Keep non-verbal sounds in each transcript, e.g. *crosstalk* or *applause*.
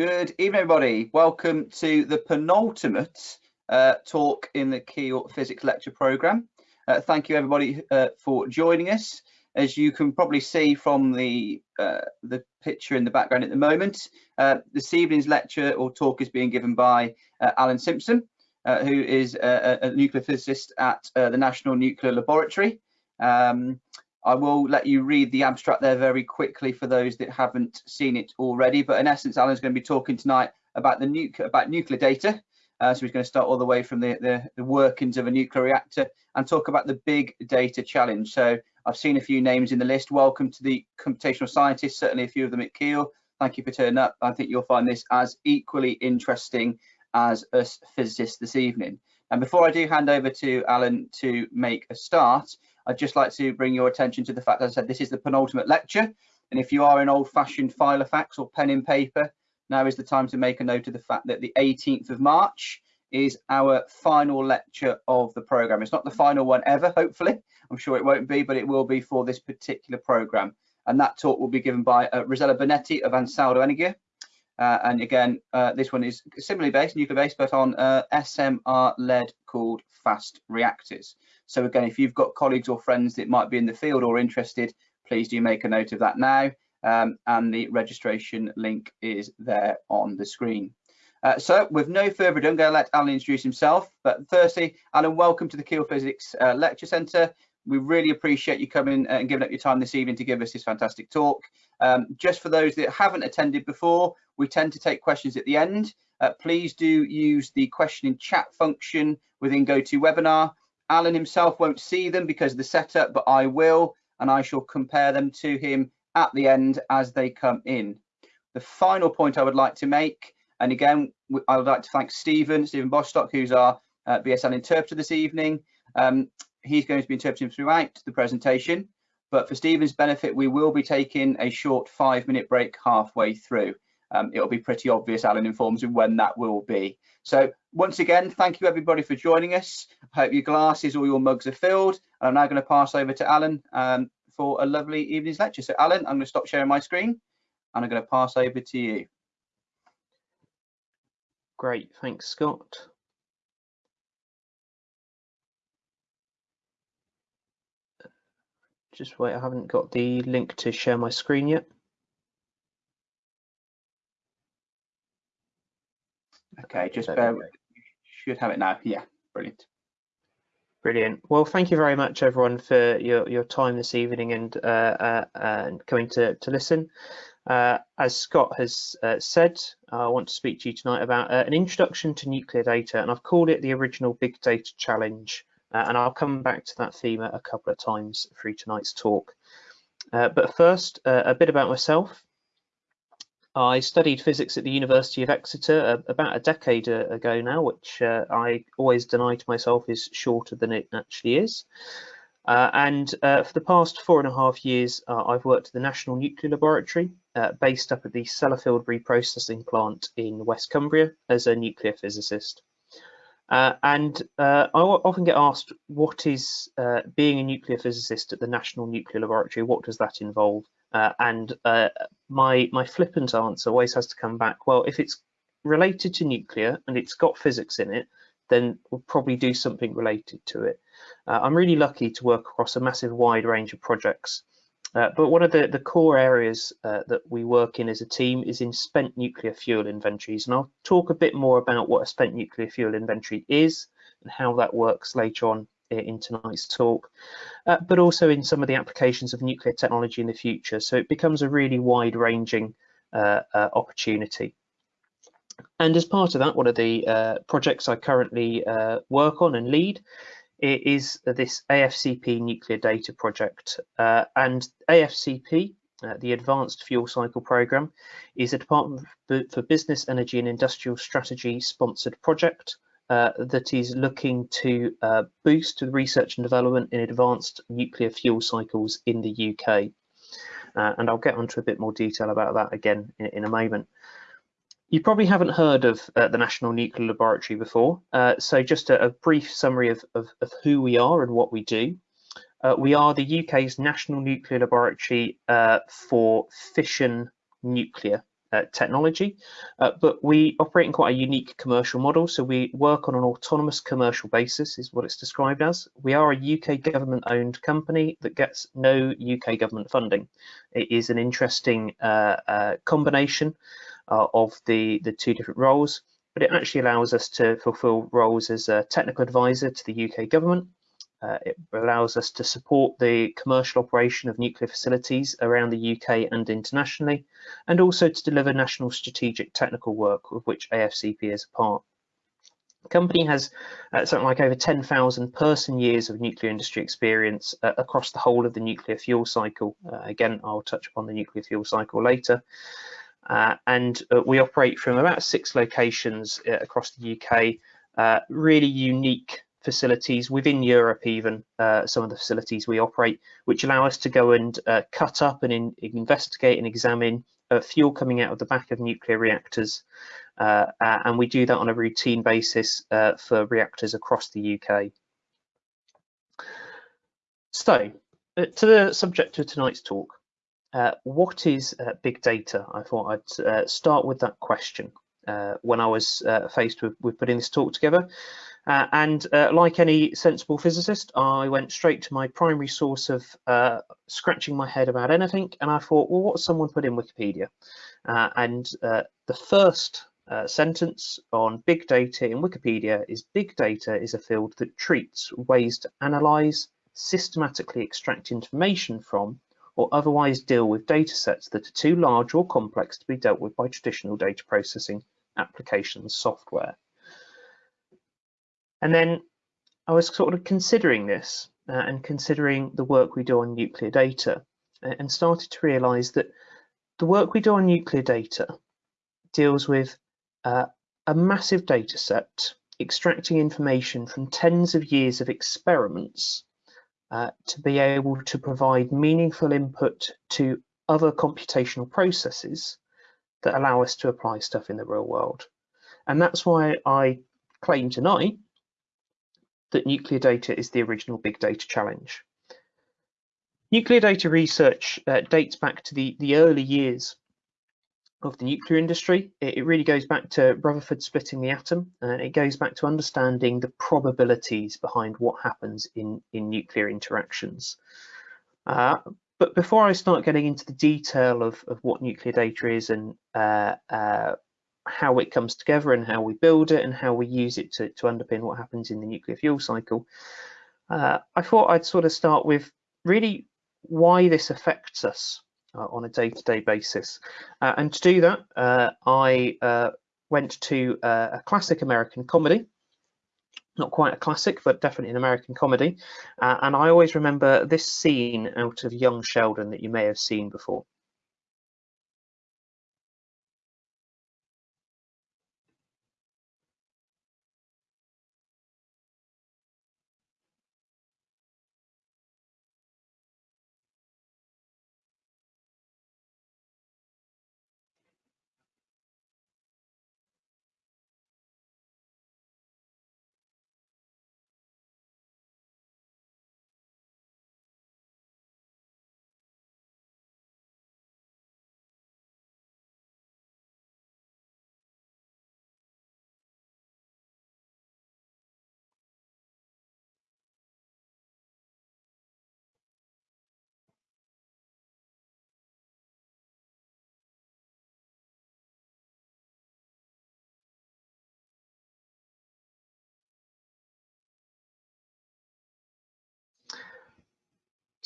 Good evening, everybody. Welcome to the penultimate uh, talk in the Keele Physics Lecture Programme. Uh, thank you, everybody, uh, for joining us. As you can probably see from the uh, the picture in the background at the moment, uh, this evening's lecture or talk is being given by uh, Alan Simpson, who is a, a, nuclear physicist at the National Nuclear Laboratory. Um, I will let you read the abstract there very quickly for those that haven't seen it already. But in essence, Alan's going to be talking tonight about the nuclear about nuclear data. Uh, so he's going to start all the way from the, the, the, workings of a nuclear reactor and talk about the big data challenge. So I've seen a few names in the list. Welcome to the computational scientists, certainly a few of them at Keele. Thank you for turning up. I think you'll find this as equally interesting as us physicists this evening. And before I do hand over to Alan to make a start, I'd just like to bring your attention to the fact, as I said, this is the penultimate lecture. And if you are an old fashioned Filofax or pen and paper, now is the time to make a note of the fact that the 18th of March is our final lecture of the program. It's not the final one ever, hopefully. I'm sure it won't be, but it will be for this particular program. And that talk will be given by uh, Rosella Bonetti of Ansaldo Energia. Uh, and again, uh, this one is similarly based, nuclear based, but on uh, SMR lead cooled fast reactors. So again, if you've got colleagues or friends that might be in the field or interested, please do make a note of that now. Um, and the registration link is there on the screen. Uh, so with no further ado, I'm going to let Alan introduce himself. But firstly, Alan, welcome to the Keele Physics uh, Lecture Centre. We really appreciate you coming and giving up your time this evening to give us this fantastic talk. Um, just for those that haven't attended before, we tend to take questions at the end. Uh, please do use the question in chat function within GoToWebinar. Alan himself won't see them because of the setup, but I will, and I shall compare them to him at the end as they come in. The final point I would like to make, and again, I would like to thank Stephen, Stephen Bostock, who's our uh, BSL interpreter this evening. Um, he's going to be interpreting throughout the presentation, but for Stephen's benefit, we will be taking a short five minute break halfway through. Um, it'll be pretty obvious, Alan informs you when that will be. So once again, thank you everybody for joining us. I hope your glasses or your mugs are filled. And I'm now going to pass over to Alan um, for a lovely evening's lecture. So Alan, I'm going to stop sharing my screen and I'm going to pass over to you. Great, thanks Scott. Just wait, I haven't got the link to share my screen yet. Okay, just bear, you should have it now. Yeah, brilliant. Brilliant. Well, thank you very much, everyone, for your, your time this evening and uh, uh, and coming to, to listen. Uh, as Scott has uh, said, I want to speak to you tonight about uh, an introduction to nuclear data, and I've called it the original Big Data Challenge, uh, and I'll come back to that theme a couple of times through tonight's talk. but first, a bit about myself. I studied physics at the University of Exeter uh, about a decade uh, ago now, which uh, I always deny to myself is shorter than it actually is. Uh, and uh, for the past four and a half years, uh, I've worked at the National Nuclear Laboratory, based up at the Sellafield Reprocessing Plant in West Cumbria as a nuclear physicist. and I often get asked, what is being a nuclear physicist at the National Nuclear Laboratory? What does that involve? Uh, and uh, my my flippant answer always has to come back. Well, if it's related to nuclear and it's got physics in it, then we'll probably do something related to it. Uh, I'm really lucky to work across a massive wide range of projects. Uh, but one of the, the core areas uh, that we work in as a team is in spent nuclear fuel inventories. And I'll talk a bit more about what a spent nuclear fuel inventory is and how that works later on in tonight's talk, uh, but also in some of the applications of nuclear technology in the future. So it becomes a really wide ranging uh, uh, opportunity. And as part of that, one of the uh, projects I currently uh, work on and lead is this AFCP nuclear data project. Uh, and AFCP, the Advanced Fuel Cycle Programme, is a Department for Business, Energy and Industrial Strategy sponsored project uh, that is looking to uh, boost research and development in advanced nuclear fuel cycles in the UK. Uh, and I'll get onto a bit more detail about that again in, in a moment. You probably haven't heard of uh, the National Nuclear Laboratory before, uh, so just a, a brief summary of, of, of, who we are and what we do. we are the UK's National Nuclear Laboratory for fission nuclear uh, technology, uh, but we operate in quite a unique commercial model. So we work on an autonomous commercial basis is what it's described as. We are a UK government owned company that gets no UK government funding. It is an interesting uh, uh, combination uh, of the, the two different roles, but it actually allows us to fulfill roles as a technical advisor to the UK government uh, it allows us to support the commercial operation of nuclear facilities around the UK and internationally, and also to deliver national strategic technical work, of which AFCP is a part. The company has uh, something like over 10,000 person years of nuclear industry experience uh, across the whole of the nuclear fuel cycle. Uh, again, I'll touch upon the nuclear fuel cycle later. Uh, and uh, we operate from about six locations across the UK, really unique facilities within Europe, even uh, some of the facilities we operate, which allow us to go and uh, cut up and in, investigate and examine uh, fuel coming out of the back of nuclear reactors. Uh, and we do that on a routine basis uh, for reactors across the UK. So, uh, to the subject of tonight's talk, what is big data? I thought I'd start with that question when I was faced with, with putting this talk together. Uh, and uh, like any sensible physicist, I went straight to my primary source of uh, scratching my head about anything. And I thought, well, what's someone put in Wikipedia? Uh, and uh, the first uh, sentence on big data in Wikipedia is big data is a field that treats ways to analyze, systematically extract information from, or otherwise deal with data sets that are too large or complex to be dealt with by traditional data processing applications software. And then I was sort of considering this uh, and considering the work we do on nuclear data and started to realize that the work we do on nuclear data deals with uh, a massive data set, extracting information from tens of years of experiments uh, to be able to provide meaningful input to other computational processes that allow us to apply stuff in the real world. And that's why I claim tonight that nuclear data is the original big data challenge. Nuclear data research uh, dates back to the, the early years of the nuclear industry. It, it, really goes back to Rutherford splitting the atom, and it goes back to understanding the probabilities behind what happens in, in nuclear interactions. Uh, but before I start getting into the detail of, of what nuclear data is and uh, uh how it comes together and how we build it and how we use it to, to underpin what happens in the nuclear fuel cycle. Uh, I thought I'd sort of start with really why this affects us uh, on a day-to-day -day basis. Uh, and to do that, uh, I uh, went to uh, a classic American comedy, not quite a classic, but definitely an American comedy. and I always remember this scene out of Young Sheldon that you may have seen before.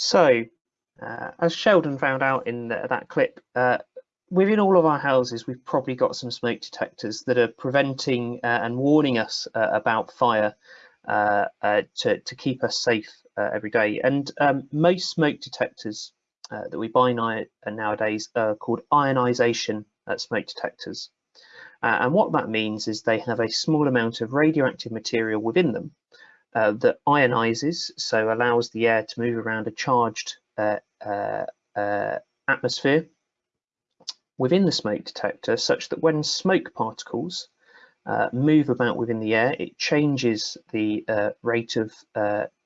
So, uh, as Sheldon found out in the, that clip, uh, within all of our houses, we've probably got some smoke detectors that are preventing uh, and warning us uh, about fire uh, uh, to, to keep us safe every day. And um, most smoke detectors that we buy nowadays are called ionization smoke detectors. and what that means is they have a small amount of radioactive material within them uh, that ionizes, so allows the air to move around a charged uh, uh, uh, atmosphere within the smoke detector such that when smoke particles uh, move about within the air, it changes the uh, rate of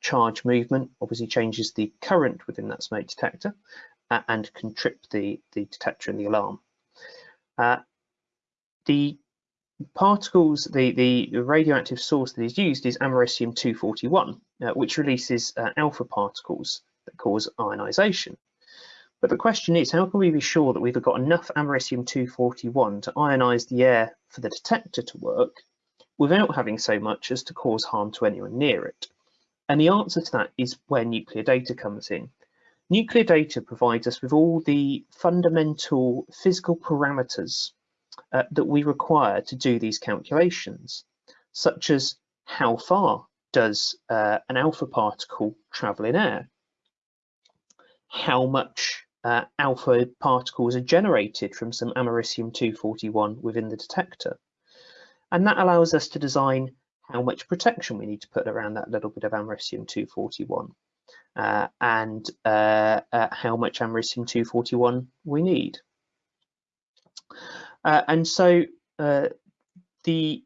charge movement, obviously changes the current within that smoke detector and can trip the, the detector and the alarm. Uh, the particles, the, the radioactive source that is used is americium-241, uh, which releases uh, alpha particles that cause ionization. But the question is, how can we be sure that we've got enough americium-241 to ionize the air for the detector to work without having so much as to cause harm to anyone near it? And the answer to that is where nuclear data comes in. Nuclear data provides us with all the fundamental physical parameters uh, that we require to do these calculations, such as how far does uh, an alpha particle travel in air? How much uh, alpha particles are generated from some americium-241 within the detector? And that allows us to design how much protection we need to put around that little bit of americium-241 uh, and uh, uh, how much americium-241 we need. Uh, and so uh, the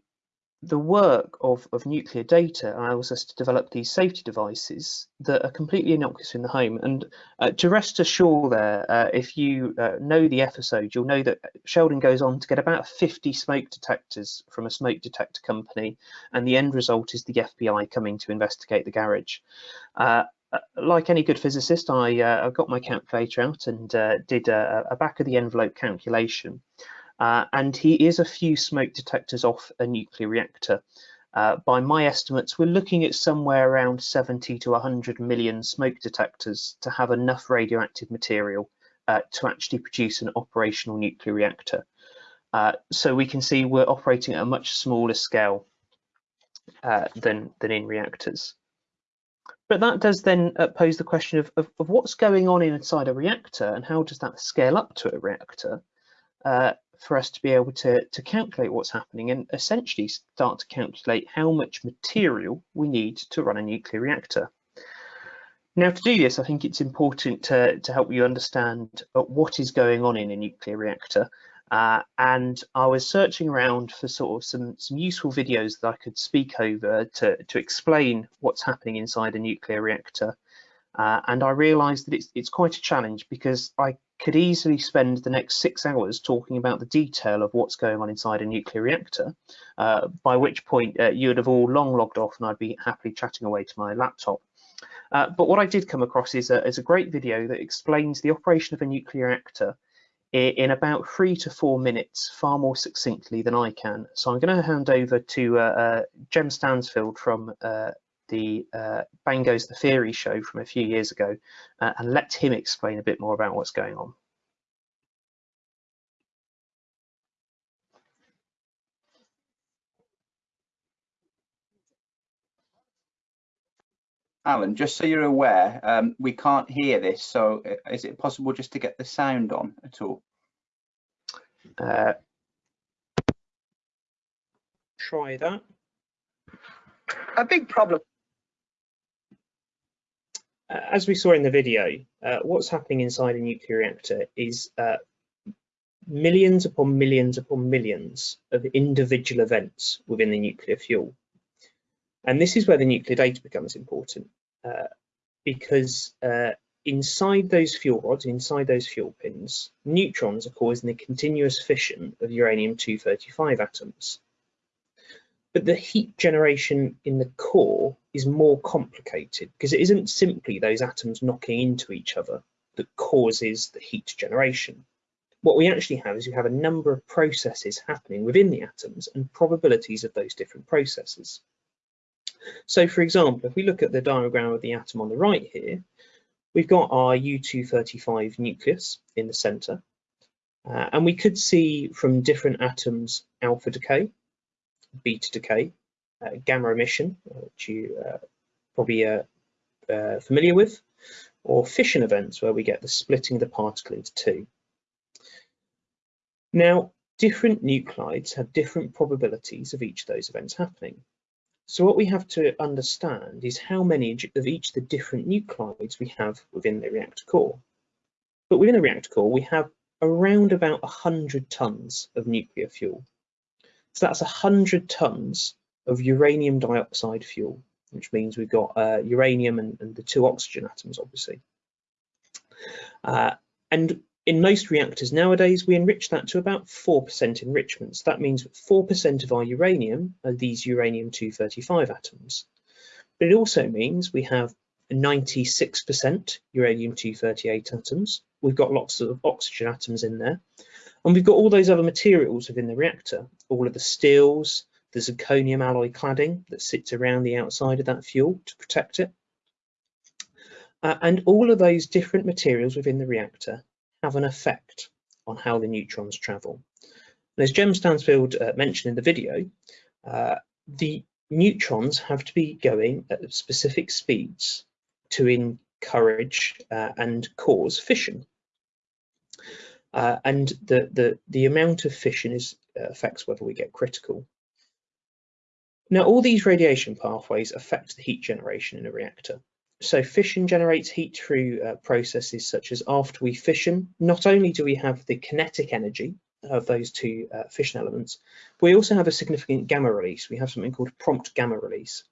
the work of, of nuclear data allows us to develop these safety devices that are completely innocuous in the home. And uh, to rest assured there, uh, if you uh, know the episode, you'll know that Sheldon goes on to get about 50 smoke detectors from a smoke detector company, and the end result is the FBI coming to investigate the garage. Uh, uh, like any good physicist, I, uh, I got my calculator out and did a, a back of the envelope calculation. Uh, and he is a few smoke detectors off a nuclear reactor. Uh, by my estimates, we're looking at somewhere around 70 to 100 million smoke detectors to have enough radioactive material uh, to actually produce an operational nuclear reactor. Uh, so we can see we're operating at a much smaller scale uh, than, than in reactors. But that does then uh, pose the question of, of, of, what's going on inside a reactor and how does that scale up to a reactor? For us to be able to, to calculate what's happening and essentially start to calculate how much material we need to run a nuclear reactor. Now to do this, I think it's important to, to help you understand uh, what is going on in a nuclear reactor. Uh, and I was searching around for sort of some, some useful videos that I could speak over to, to explain what's happening inside a nuclear reactor. Uh, and I realised that it's, it's quite a challenge because I could easily spend the next six hours talking about the detail of what's going on inside a nuclear reactor, uh, by which point uh, you would have all long logged off and I'd be happily chatting away to my laptop. Uh, but what I did come across is a, is a great video that explains the operation of a nuclear reactor in, in about three to four minutes, far more succinctly than I can. So I'm going to hand over to uh, uh, Jem Stansfield from uh, the uh, Bang Goes the Theory show from a few years ago uh, and let him explain a bit more about what's going on. Alan, just so you're aware, um, we can't hear this, so uh, is it possible just to get the sound on at all? Uh, try that. A big problem as we saw in the video, uh, what's happening inside a nuclear reactor is uh, millions upon millions upon millions of individual events within the nuclear fuel. And this is where the nuclear data becomes important uh, because uh, inside those fuel rods, inside those fuel pins, neutrons are causing the continuous fission of uranium-235 atoms. But the heat generation in the core is more complicated because it isn't simply those atoms knocking into each other that causes the heat generation. What we actually have is we have a number of processes happening within the atoms and probabilities of those different processes. So for example, if we look at the diagram of the atom on the right here, we've got our U-235 nucleus in the center. Uh, and we could see from different atoms alpha decay, beta decay, gamma emission, which you uh, probably are uh, familiar with, or fission events where we get the splitting of the particle into two. Now, different nuclides have different probabilities of each of those events happening. So what we have to understand is how many of each of the different nuclides we have within the reactor core. But within a reactor core, we have around about 100 tons of nuclear fuel. So that's 100 tons of uranium dioxide fuel, which means we've got uh, uranium and, and, the two oxygen atoms, obviously. Uh, and in most reactors nowadays, we enrich that to about 4% enrichment. That means 4% of our uranium are these uranium-235 atoms. But it also means we have 96% uranium-238 atoms. We've got lots of oxygen atoms in there. And we've got all those other materials within the reactor, all of the steels, the zirconium alloy cladding that sits around the outside of that fuel to protect it. Uh, and all of those different materials within the reactor have an effect on how the neutrons travel. And as Jem Stansfield uh, mentioned in the video, uh, the neutrons have to be going at specific speeds to encourage uh, and cause fission. Uh, and the, the, the amount of fission is, uh, affects whether we get critical. Now, all these radiation pathways affect the heat generation in a reactor. So fission generates heat through uh, processes such as after we fission, not only do we have the kinetic energy of those two uh, fission elements, but we also have a significant gamma release. We have something called prompt gamma release.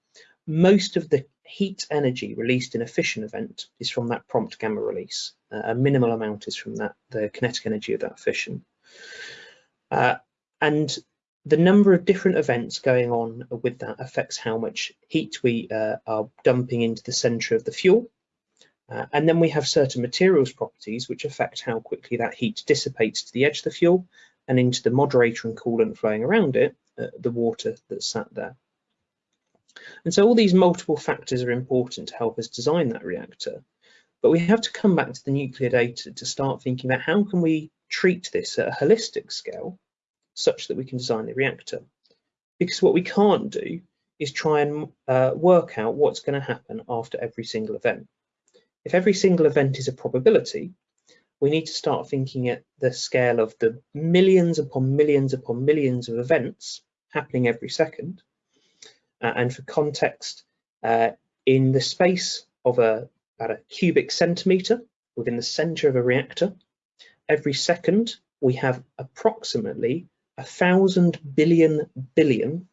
Most of the heat energy released in a fission event is from that prompt gamma release. Uh, a minimal amount is from that the kinetic energy of that fission. Uh, and the number of different events going on with that affects how much heat we uh, are dumping into the center of the fuel. Uh, and then we have certain materials properties which affect how quickly that heat dissipates to the edge of the fuel and into the moderator and coolant flowing around it, uh, the water that's sat there. And so all these multiple factors are important to help us design that reactor. But we have to come back to the nuclear data to start thinking about how can we treat this at a holistic scale such that we can design the reactor. Because what we can't do is try and uh, work out what's going to happen after every single event. If every single event is a probability, we need to start thinking at the scale of the millions upon millions upon millions of events happening every second. Uh, and for context, uh, in the space of a, about a cubic centimetre within the centre of a reactor, every second we have approximately a thousand billion billion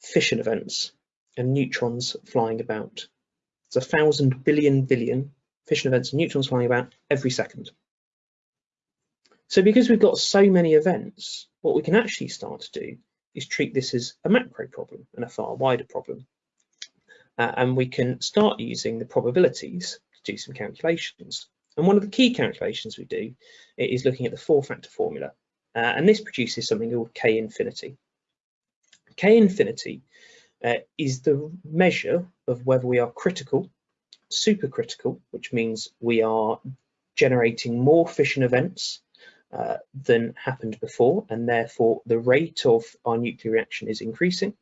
fission events and neutrons flying about. It's a thousand billion billion fission events and neutrons flying about every second. So because we've got so many events, what we can actually start to do is treat this as a macro problem and a far wider problem. Uh, and we can start using the probabilities to do some calculations. And one of the key calculations we do is looking at the four factor formula. Uh, and this produces something called K infinity. K infinity uh, is the measure of whether we are critical, supercritical, which means we are generating more fission events uh, than happened before, and therefore the rate of our nuclear reaction is increasing,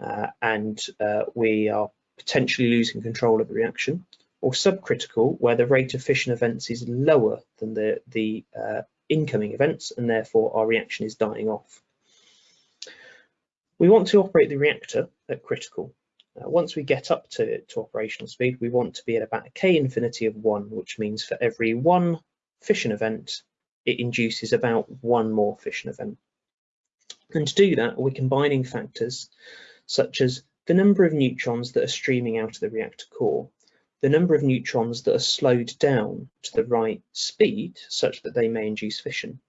uh, and uh, we are potentially losing control of the reaction, or subcritical, where the rate of fission events is lower than the, the uh, incoming events and therefore our reaction is dying off. We want to operate the reactor at critical. Uh, once we get up to, to operational speed, we want to be at about a K infinity of one, which means for every one fission event, it induces about one more fission event. And to do that, we're combining factors such as the number of neutrons that are streaming out of the reactor core the number of neutrons that are slowed down to the right speed such that they may induce fission,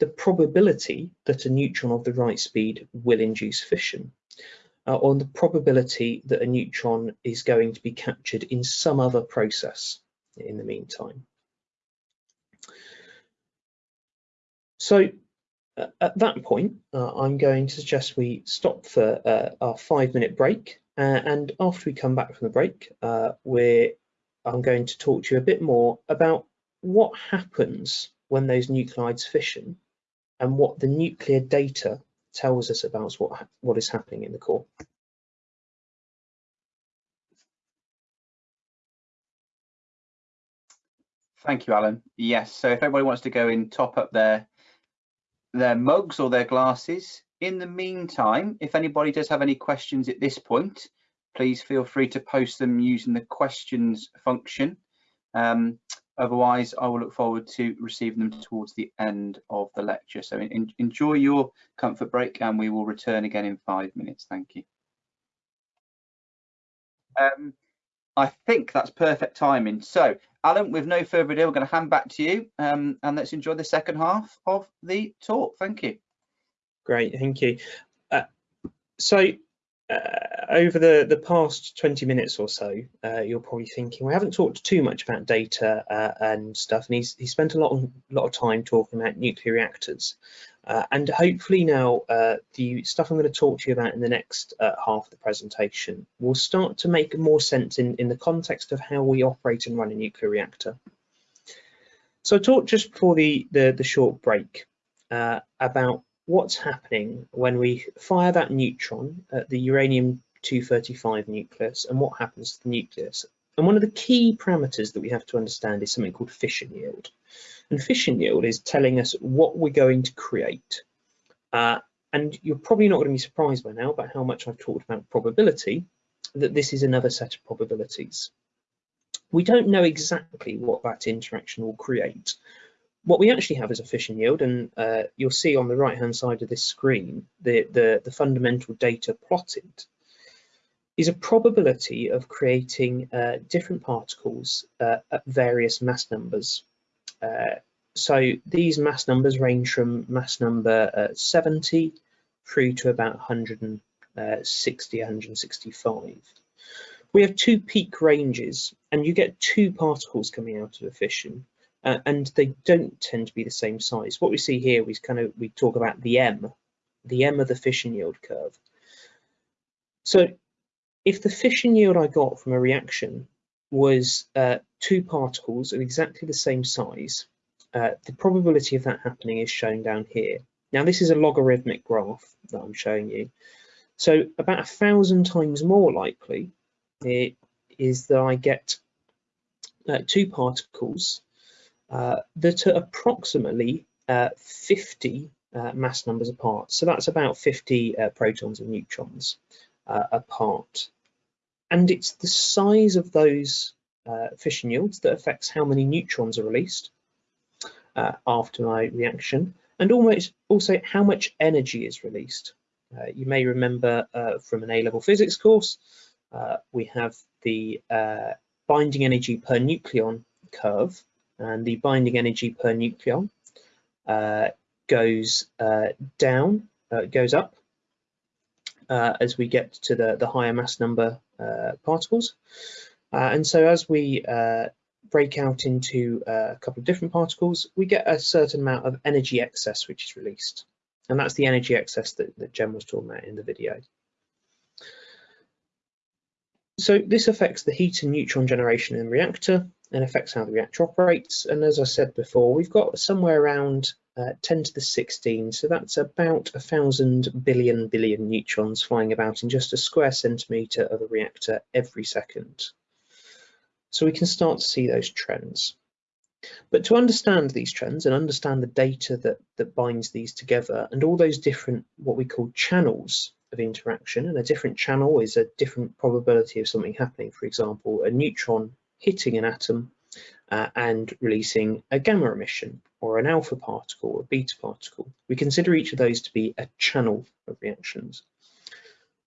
the probability that a neutron of the right speed will induce fission, uh, or the probability that a neutron is going to be captured in some other process in the meantime. So uh, at that point, uh, I'm going to suggest we stop for uh, our five minute break. Uh, and after we come back from the break, uh, we're I'm going to talk to you a bit more about what happens when those nuclides fission and what the nuclear data tells us about what, what is happening in the core. Thank you, Alan. Yes, so if everybody wants to go and top up their their mugs or their glasses, in the meantime, if anybody does have any questions at this point, please feel free to post them using the questions function. Um, otherwise, I will look forward to receiving them towards the end of the lecture. So in, enjoy your comfort break and we will return again in five minutes. Thank you. Um, I think that's perfect timing. So, Alan, with no further ado, we're going to hand back to you um, and let's enjoy the second half of the talk. Thank you. Great, thank you. Uh, so, uh, over the, the past 20 minutes or so, uh, you're probably thinking, we haven't talked too much about data uh, and stuff, and he's, he spent a lot, of, lot of time talking about nuclear reactors. Uh, and hopefully now uh, the stuff I'm going to talk to you about in the next uh, half of the presentation will start to make more sense in, in the context of how we operate and run a nuclear reactor. So I talked just before the, the, the short break about what's happening when we fire that neutron at the uranium-235 nucleus and what happens to the nucleus. And one of the key parameters that we have to understand is something called fission yield. And fission yield is telling us what we're going to create. Uh, and you're probably not going to be surprised by now about how much I've talked about probability, that this is another set of probabilities. We don't know exactly what that interaction will create. What we actually have is a fission yield, and uh, you'll see on the right-hand side of this screen, the, the, the, fundamental data plotted, is a probability of creating uh, different particles uh, at various mass numbers. Uh, so these mass numbers range from mass number uh, 70 through to about 160, 165. We have two peak ranges and you get two particles coming out of a fission uh, and they don't tend to be the same size. What we see here is kind of, we talk about the M, the M of the fission yield curve. So if the fission yield I got from a reaction was uh, two particles of exactly the same size, uh, the probability of that happening is shown down here. Now this is a logarithmic graph that I'm showing you. So about a thousand times more likely it is that I get uh, two particles that are approximately uh, 50 uh, mass numbers apart. So that's about 50 protons and neutrons apart and it's the size of those uh, fission yields that affects how many neutrons are released uh, after my reaction and almost also how much energy is released. Uh, you may remember uh, from an A-level physics course, uh, we have the uh, binding energy per nucleon curve and the binding energy per nucleon goes down, goes up as we get to the, the higher mass number uh, particles. Uh, and so as we uh, break out into a couple of different particles, we get a certain amount of energy excess which is released. And that's the energy excess that, that Jem was talking about in the video. So this affects the heat and neutron generation in the reactor and affects how the reactor operates. And as I said before, we've got somewhere around uh, 10 to the 16, so that's about a thousand billion billion neutrons flying about in just a square centimetre of a reactor every second. So we can start to see those trends. But to understand these trends and understand the data that, that binds these together and all those different what we call channels of interaction, and a different channel is a different probability of something happening. For example, a neutron hitting an atom uh, and releasing a gamma emission or an alpha particle or a beta particle. We consider each of those to be a channel of reactions.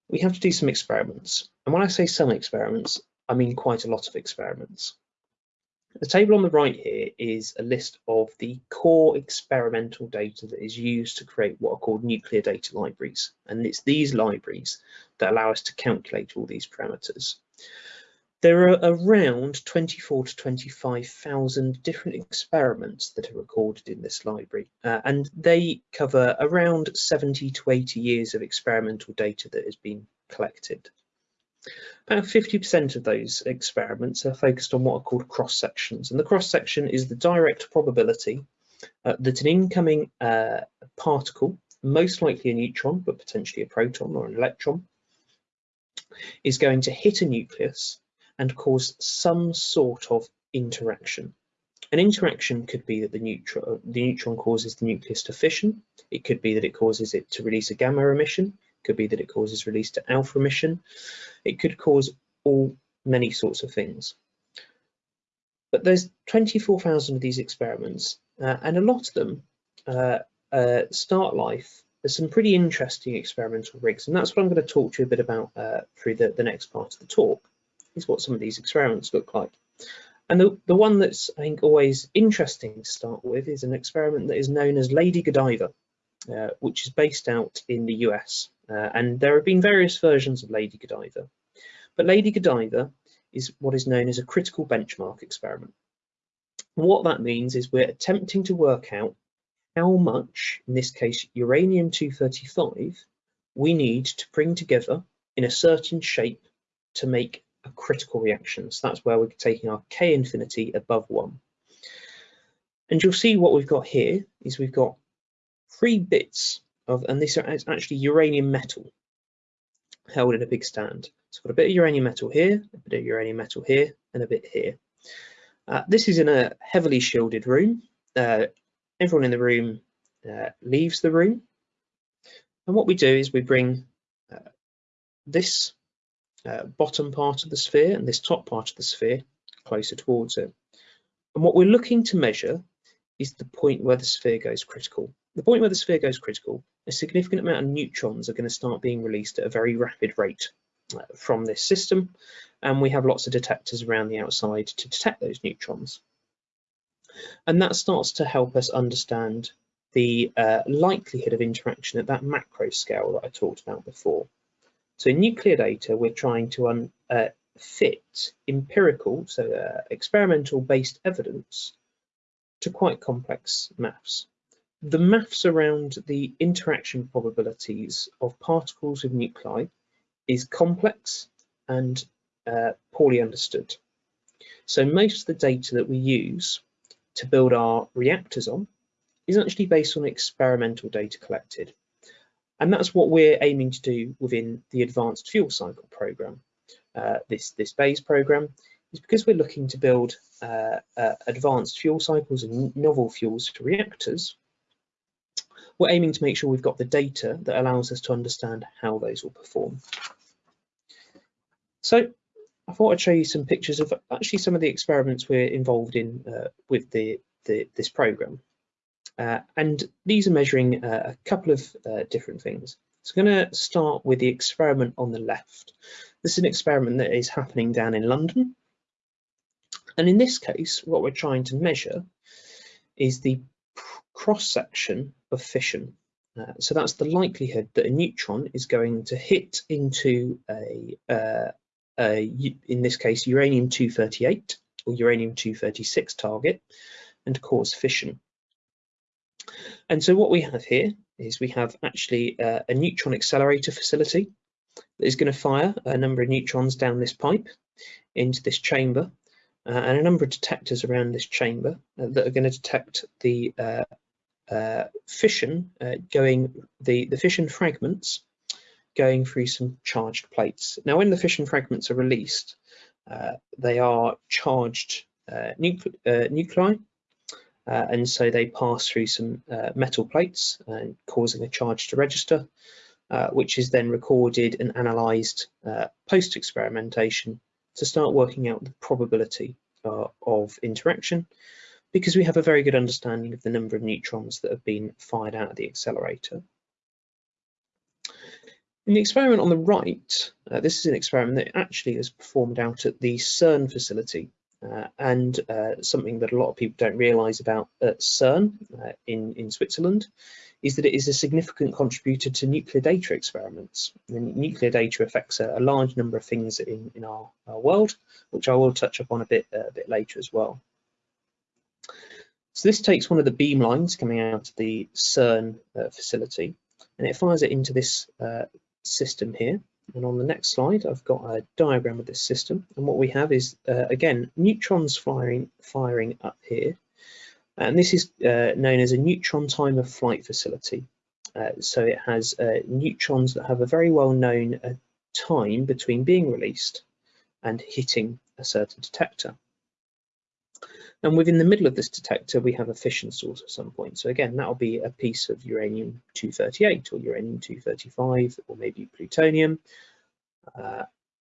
We have to do some experiments. And when I say some experiments, I mean quite a lot of experiments. The table on the right here is a list of the core experimental data that is used to create what are called nuclear data libraries. And it's these libraries that allow us to calculate all these parameters. There are around 24 to 25,000 different experiments that are recorded in this library, uh, and they cover around 70 to 80 years of experimental data that has been collected. About 50% of those experiments are focused on what are called cross sections, and the cross section is the direct probability uh, that an incoming uh, particle, most likely a neutron, but potentially a proton or an electron, is going to hit a nucleus and cause some sort of interaction. An interaction could be that the neutron, the neutron causes the nucleus to fission. It could be that it causes it to release a gamma emission. It could be that it causes release to alpha emission. It could cause all many sorts of things. But there's 24,000 of these experiments, uh, and a lot of them uh, uh, start life as some pretty interesting experimental rigs, and that's what I'm going to talk to you a bit about uh, through the, the next part of the talk. Is what some of these experiments look like. And the, the one that's I think always interesting to start with is an experiment that is known as Lady Godiva, uh, which is based out in the US. Uh, and there have been various versions of Lady Godiva. But Lady Godiva is what is known as a critical benchmark experiment. What that means is we're attempting to work out how much, in this case, uranium-235, we need to bring together in a certain shape to make a critical reaction. So that's where we're taking our K infinity above one. And you'll see what we've got here is we've got three bits of, and this is actually uranium metal held in a big stand. So I've got a bit of uranium metal here, a bit of uranium metal here, and a bit here. Uh, this is in a heavily shielded room. Uh, everyone in the room uh, leaves the room. And what we do is we bring uh, this uh, bottom part of the sphere and this top part of the sphere closer towards it. And what we're looking to measure is the point where the sphere goes critical. The point where the sphere goes critical, a significant amount of neutrons are going to start being released at a very rapid rate uh, from this system, and we have lots of detectors around the outside to detect those neutrons. And that starts to help us understand the uh, likelihood of interaction at that macro scale that I talked about before. So in nuclear data, we're trying to uh, fit empirical, so uh, experimental based evidence to quite complex maths. The maths around the interaction probabilities of particles with nuclei is complex and uh, poorly understood. So most of the data that we use to build our reactors on is actually based on experimental data collected. And that's what we're aiming to do within the Advanced Fuel Cycle program. Uh, this, this BEIS program is because we're looking to build uh, uh, advanced fuel cycles and novel fuels for reactors, we're aiming to make sure we've got the data that allows us to understand how those will perform. So I thought I'd show you some pictures of actually some of the experiments we're involved in uh, with the, the, this program. Uh, and these are measuring uh, a couple of uh, different things. So I'm going to start with the experiment on the left. This is an experiment that is happening down in London. And in this case, what we're trying to measure is the cross-section of fission. Uh, so that's the likelihood that a neutron is going to hit into a, uh, a in this case, uranium-238 or uranium-236 target and cause fission. And so what we have here is we have actually uh, a neutron accelerator facility that is going to fire a number of neutrons down this pipe into this chamber uh, and a number of detectors around this chamber uh, that are going to detect the uh, uh, fission uh, going, the, the fission fragments going through some charged plates. Now when the fission fragments are released, they are charged nuclei uh, and so they pass through some uh, metal plates and uh, causing a charge to register, uh, which is then recorded and analysed uh, post-experimentation to start working out the probability uh, of interaction because we have a very good understanding of the number of neutrons that have been fired out of the accelerator. In the experiment on the right, this is an experiment that actually is performed out at the CERN facility uh, and uh, something that a lot of people don't realise about at CERN uh, in, in Switzerland is that it is a significant contributor to nuclear data experiments. And nuclear data affects a, a large number of things in, in our, our, world, which I will touch upon a bit, uh, a bit later as well. So this takes one of the beam lines coming out of the CERN uh, facility and it fires it into this uh, system here and on the next slide, I've got a diagram of this system. And what we have is, uh, again, neutrons firing, firing up here. And this is uh, known as a neutron time of flight facility. Uh, so it has uh, neutrons that have a very well known uh, time between being released and hitting a certain detector. And within the middle of this detector, we have a fission source at some point. So again, that'll be a piece of uranium-238 or uranium-235 or maybe plutonium. Uh,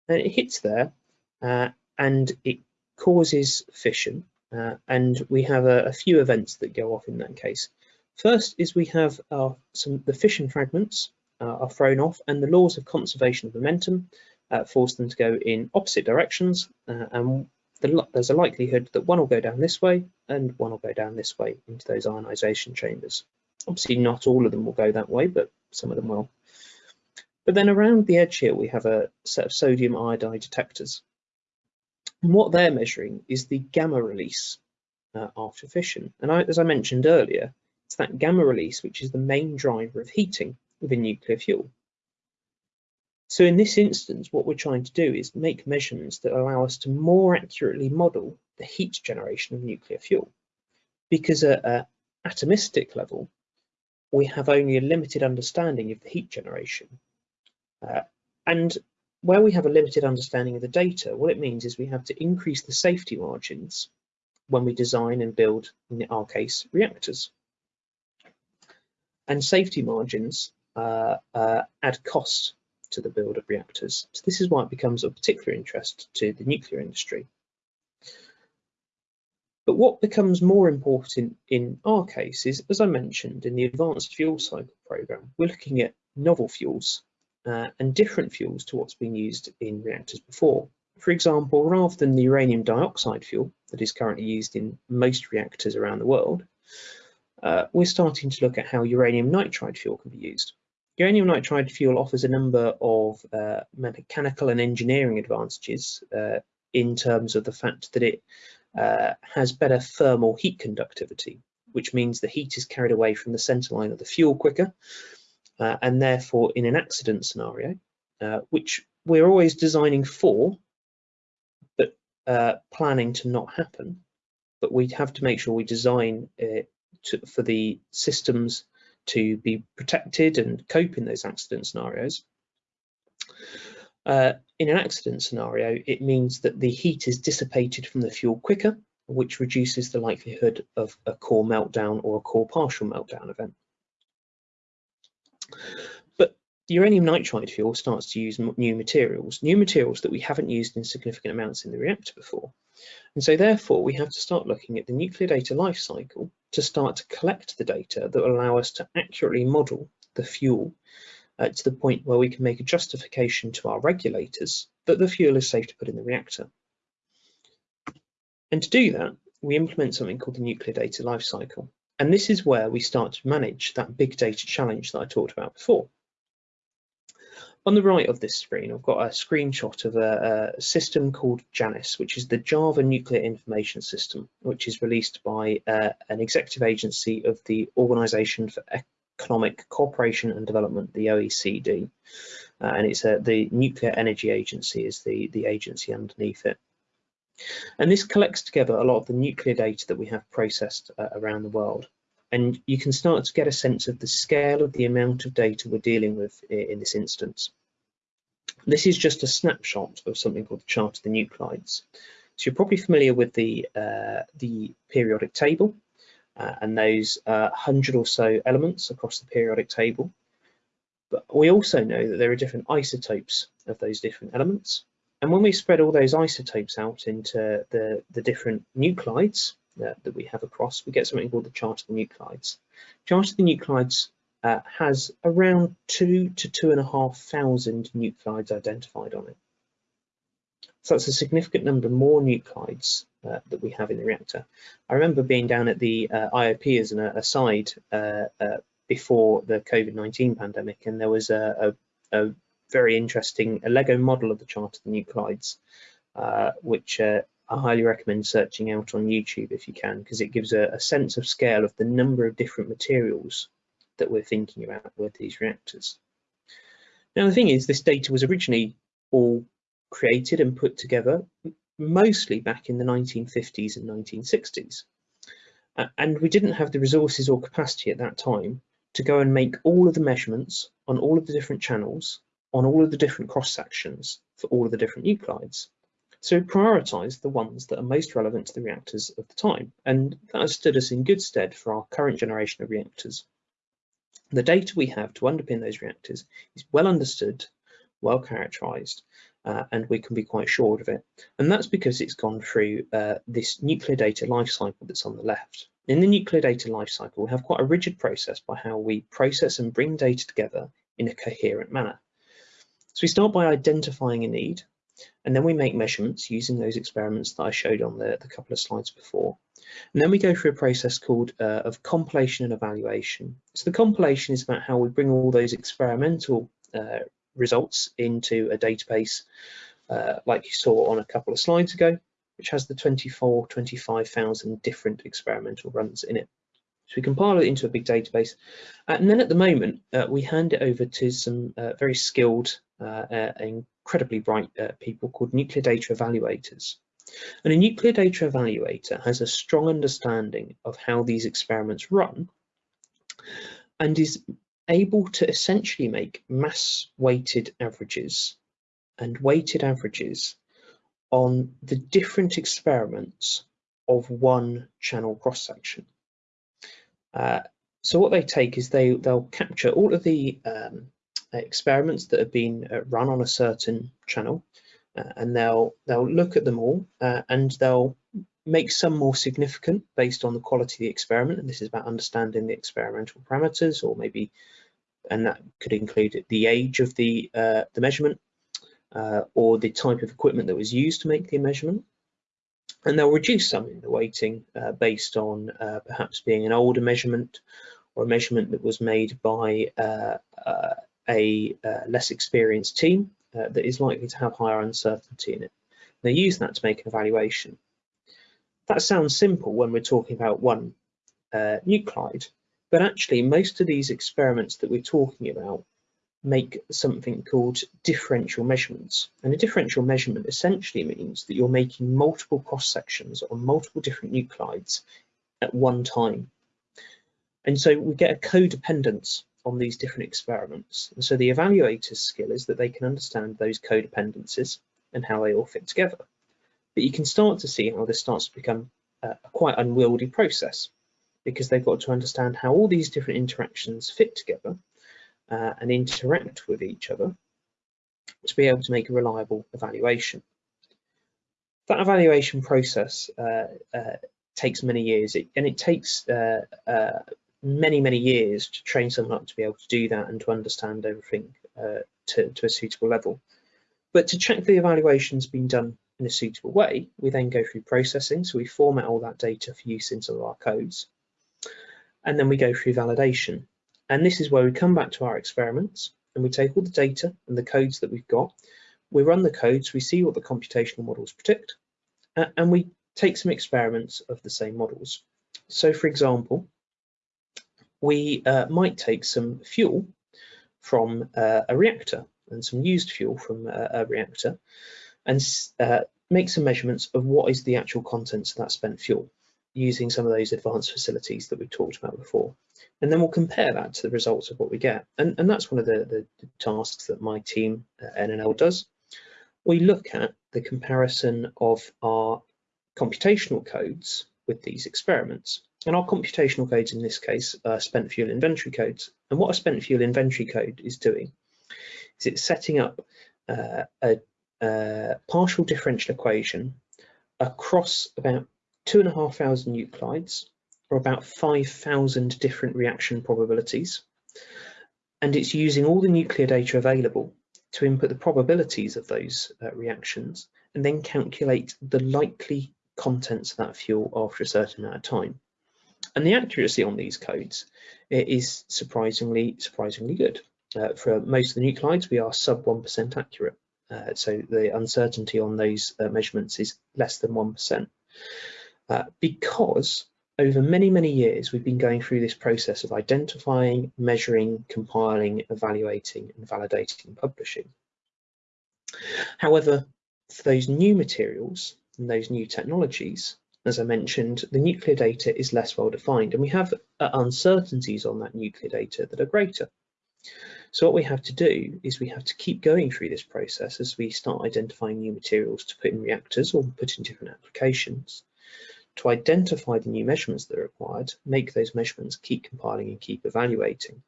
and it hits there uh, and it causes fission. Uh, and we have a, a, few events that go off in that case. First is we have some the fission fragments uh, are thrown off and the laws of conservation of momentum uh, force them to go in opposite directions uh, and the, there's a likelihood that one will go down this way and one will go down this way into those ionization chambers. Obviously not all of them will go that way, but some of them will. But then around the edge here, we have a set of sodium iodide detectors. And what they're measuring is the gamma release uh, after fission. And I, as I mentioned earlier, it's that gamma release which is the main driver of heating within nuclear fuel. So in this instance, what we're trying to do is make measurements that allow us to more accurately model the heat generation of nuclear fuel. Because at an atomistic level, we have only a limited understanding of the heat generation. Uh, and where we have a limited understanding of the data, what it means is we have to increase the safety margins when we design and build, in our case, reactors. And safety margins uh, uh, add cost to the build of reactors. So this is why it becomes of particular interest to the nuclear industry. But what becomes more important in our case is, as I mentioned, in the Advanced Fuel Cycle Programme, we're looking at novel fuels uh, and different fuels to what's been used in reactors before. For example, rather than the uranium dioxide fuel that is currently used in most reactors around the world, uh, we're starting to look at how uranium nitride fuel can be used. Uranium nitride fuel offers a number of uh, mechanical and engineering advantages uh, in terms of the fact that it uh, has better thermal heat conductivity, which means the heat is carried away from the center line of the fuel quicker, uh, and therefore in an accident scenario, uh, which we're always designing for, but uh, planning to not happen, but we have to make sure we design it to, for the systems to be protected and cope in those accident scenarios. Uh, in an accident scenario, it means that the heat is dissipated from the fuel quicker, which reduces the likelihood of a core meltdown or a core partial meltdown event. But uranium nitride fuel starts to use new materials, new materials that we haven't used in significant amounts in the reactor before. And so therefore we have to start looking at the nuclear data life cycle to start to collect the data that will allow us to accurately model the fuel uh, to the point where we can make a justification to our regulators that the fuel is safe to put in the reactor. And to do that, we implement something called the nuclear data life cycle. And this is where we start to manage that big data challenge that I talked about before. On the right of this screen, I've got a screenshot of a, a, system called JANIS, which is the Java Nuclear Information System, which is released by uh, an executive agency of the Organization for Economic Cooperation and Development, the OECD. Uh, and it's uh, the Nuclear Energy Agency is the, the agency underneath it. And this collects together a lot of the nuclear data that we have processed uh, around the world and you can start to get a sense of the scale of the amount of data we're dealing with in this instance. This is just a snapshot of something called the chart of the nuclides. So you're probably familiar with the, uh, the periodic table uh, and those uh, 100 or so elements across the periodic table. But we also know that there are different isotopes of those different elements. And when we spread all those isotopes out into the, the different nuclides, that, that we have across, we get something called the chart of the nuclides. Chart of the nuclides uh, has around two to two and a half thousand nuclides identified on it. So that's a significant number more nuclides uh, that we have in the reactor. I remember being down at the uh, IOP as an aside uh, uh, before the COVID-19 pandemic, and there was a, a, a very interesting a Lego model of the chart of the nuclides, uh, which I highly recommend searching out on YouTube if you can, because it gives a, a, sense of scale of the number of different materials that we're thinking about with these reactors. Now, the thing is, this data was originally all created and put together mostly back in the 1950s and 1960s. Uh, and we didn't have the resources or capacity at that time to go and make all of the measurements on all of the different channels, on all of the different cross sections for all of the different nuclides. So we prioritised the ones that are most relevant to the reactors of the time, and that has stood us in good stead for our current generation of reactors. The data we have to underpin those reactors is well understood, well characterised, uh, and we can be quite sure of it. And that's because it's gone through uh, this nuclear data lifecycle that's on the left. In the nuclear data lifecycle, we have quite a rigid process by how we process and bring data together in a coherent manner. So we start by identifying a need, and then we make measurements using those experiments that I showed on the, the couple of slides before. And then we go through a process called uh, of compilation and evaluation. So the compilation is about how we bring all those experimental uh, results into a database uh, like you saw on a couple of slides ago, which has the 24, 25,000 different experimental runs in it. So we compile it into a big database. Uh, and then at the moment, uh, we hand it over to some uh, very skilled, uh, incredibly bright uh, people called nuclear data evaluators. And a nuclear data evaluator has a strong understanding of how these experiments run and is able to essentially make mass weighted averages and weighted averages on the different experiments of one channel cross section. Uh, so what they take is they they'll capture all of the um, experiments that have been uh, run on a certain channel, uh, and they'll they'll look at them all uh, and they'll make some more significant based on the quality of the experiment. And this is about understanding the experimental parameters, or maybe, and that could include the age of the the measurement, uh, or the type of equipment that was used to make the measurement and they'll reduce some in the weighting uh, based on uh, perhaps being an older measurement or a measurement that was made by uh, uh a uh, less experienced team uh, that is likely to have higher uncertainty in it. They use that to make an evaluation. That sounds simple when we're talking about one nuclide, but actually most of these experiments that we're talking about make something called differential measurements. And a differential measurement essentially means that you're making multiple cross sections on multiple different nuclides at one time. And so we get a codependence on these different experiments. And so the evaluator's skill is that they can understand those codependencies and how they all fit together. But you can start to see how this starts to become a quite unwieldy process because they've got to understand how all these different interactions fit together uh, and interact with each other to be able to make a reliable evaluation. That evaluation process uh, uh, takes many years it, and it takes uh, uh, many, many years to train someone up to be able to do that and to understand everything uh, to, to a suitable level. But to check the evaluation's been done in a suitable way, we then go through processing. So we format all that data for use into our codes. And then we go through validation. And this is where we come back to our experiments and we take all the data and the codes that we've got. We run the codes, we see what the computational models predict, uh, and we take some experiments of the same models. So for example, we uh, might take some fuel from uh, a reactor and some used fuel from a, reactor and uh, make some measurements of what is the actual contents of that spent fuel using some of those advanced facilities that we've talked about before. And then we'll compare that to the results of what we get. And, and that's one of the, the, tasks that my team at NNL does. We look at the comparison of our computational codes with these experiments. And our computational codes in this case are spent fuel inventory codes. And what a spent fuel inventory code is doing is it's setting up uh, a, a partial differential equation across about two and a half thousand nuclides, or about 5,000 different reaction probabilities. And it's using all the nuclear data available to input the probabilities of those uh, reactions and then calculate the likely contents of that fuel after a certain amount of time. And the accuracy on these codes is surprisingly, surprisingly good. Uh, for most of the nuclides, we are sub 1% accurate. Uh, so the uncertainty on those uh, measurements is less than 1% uh, because over many, many years, we've been going through this process of identifying, measuring, compiling, evaluating, and validating and publishing. However, for those new materials and those new technologies, as I mentioned, the nuclear data is less well defined and we have uh, uncertainties on that nuclear data that are greater. So what we have to do is we have to keep going through this process as we start identifying new materials to put in reactors or put in different applications to identify the new measurements that are required, make those measurements, keep compiling and keep evaluating.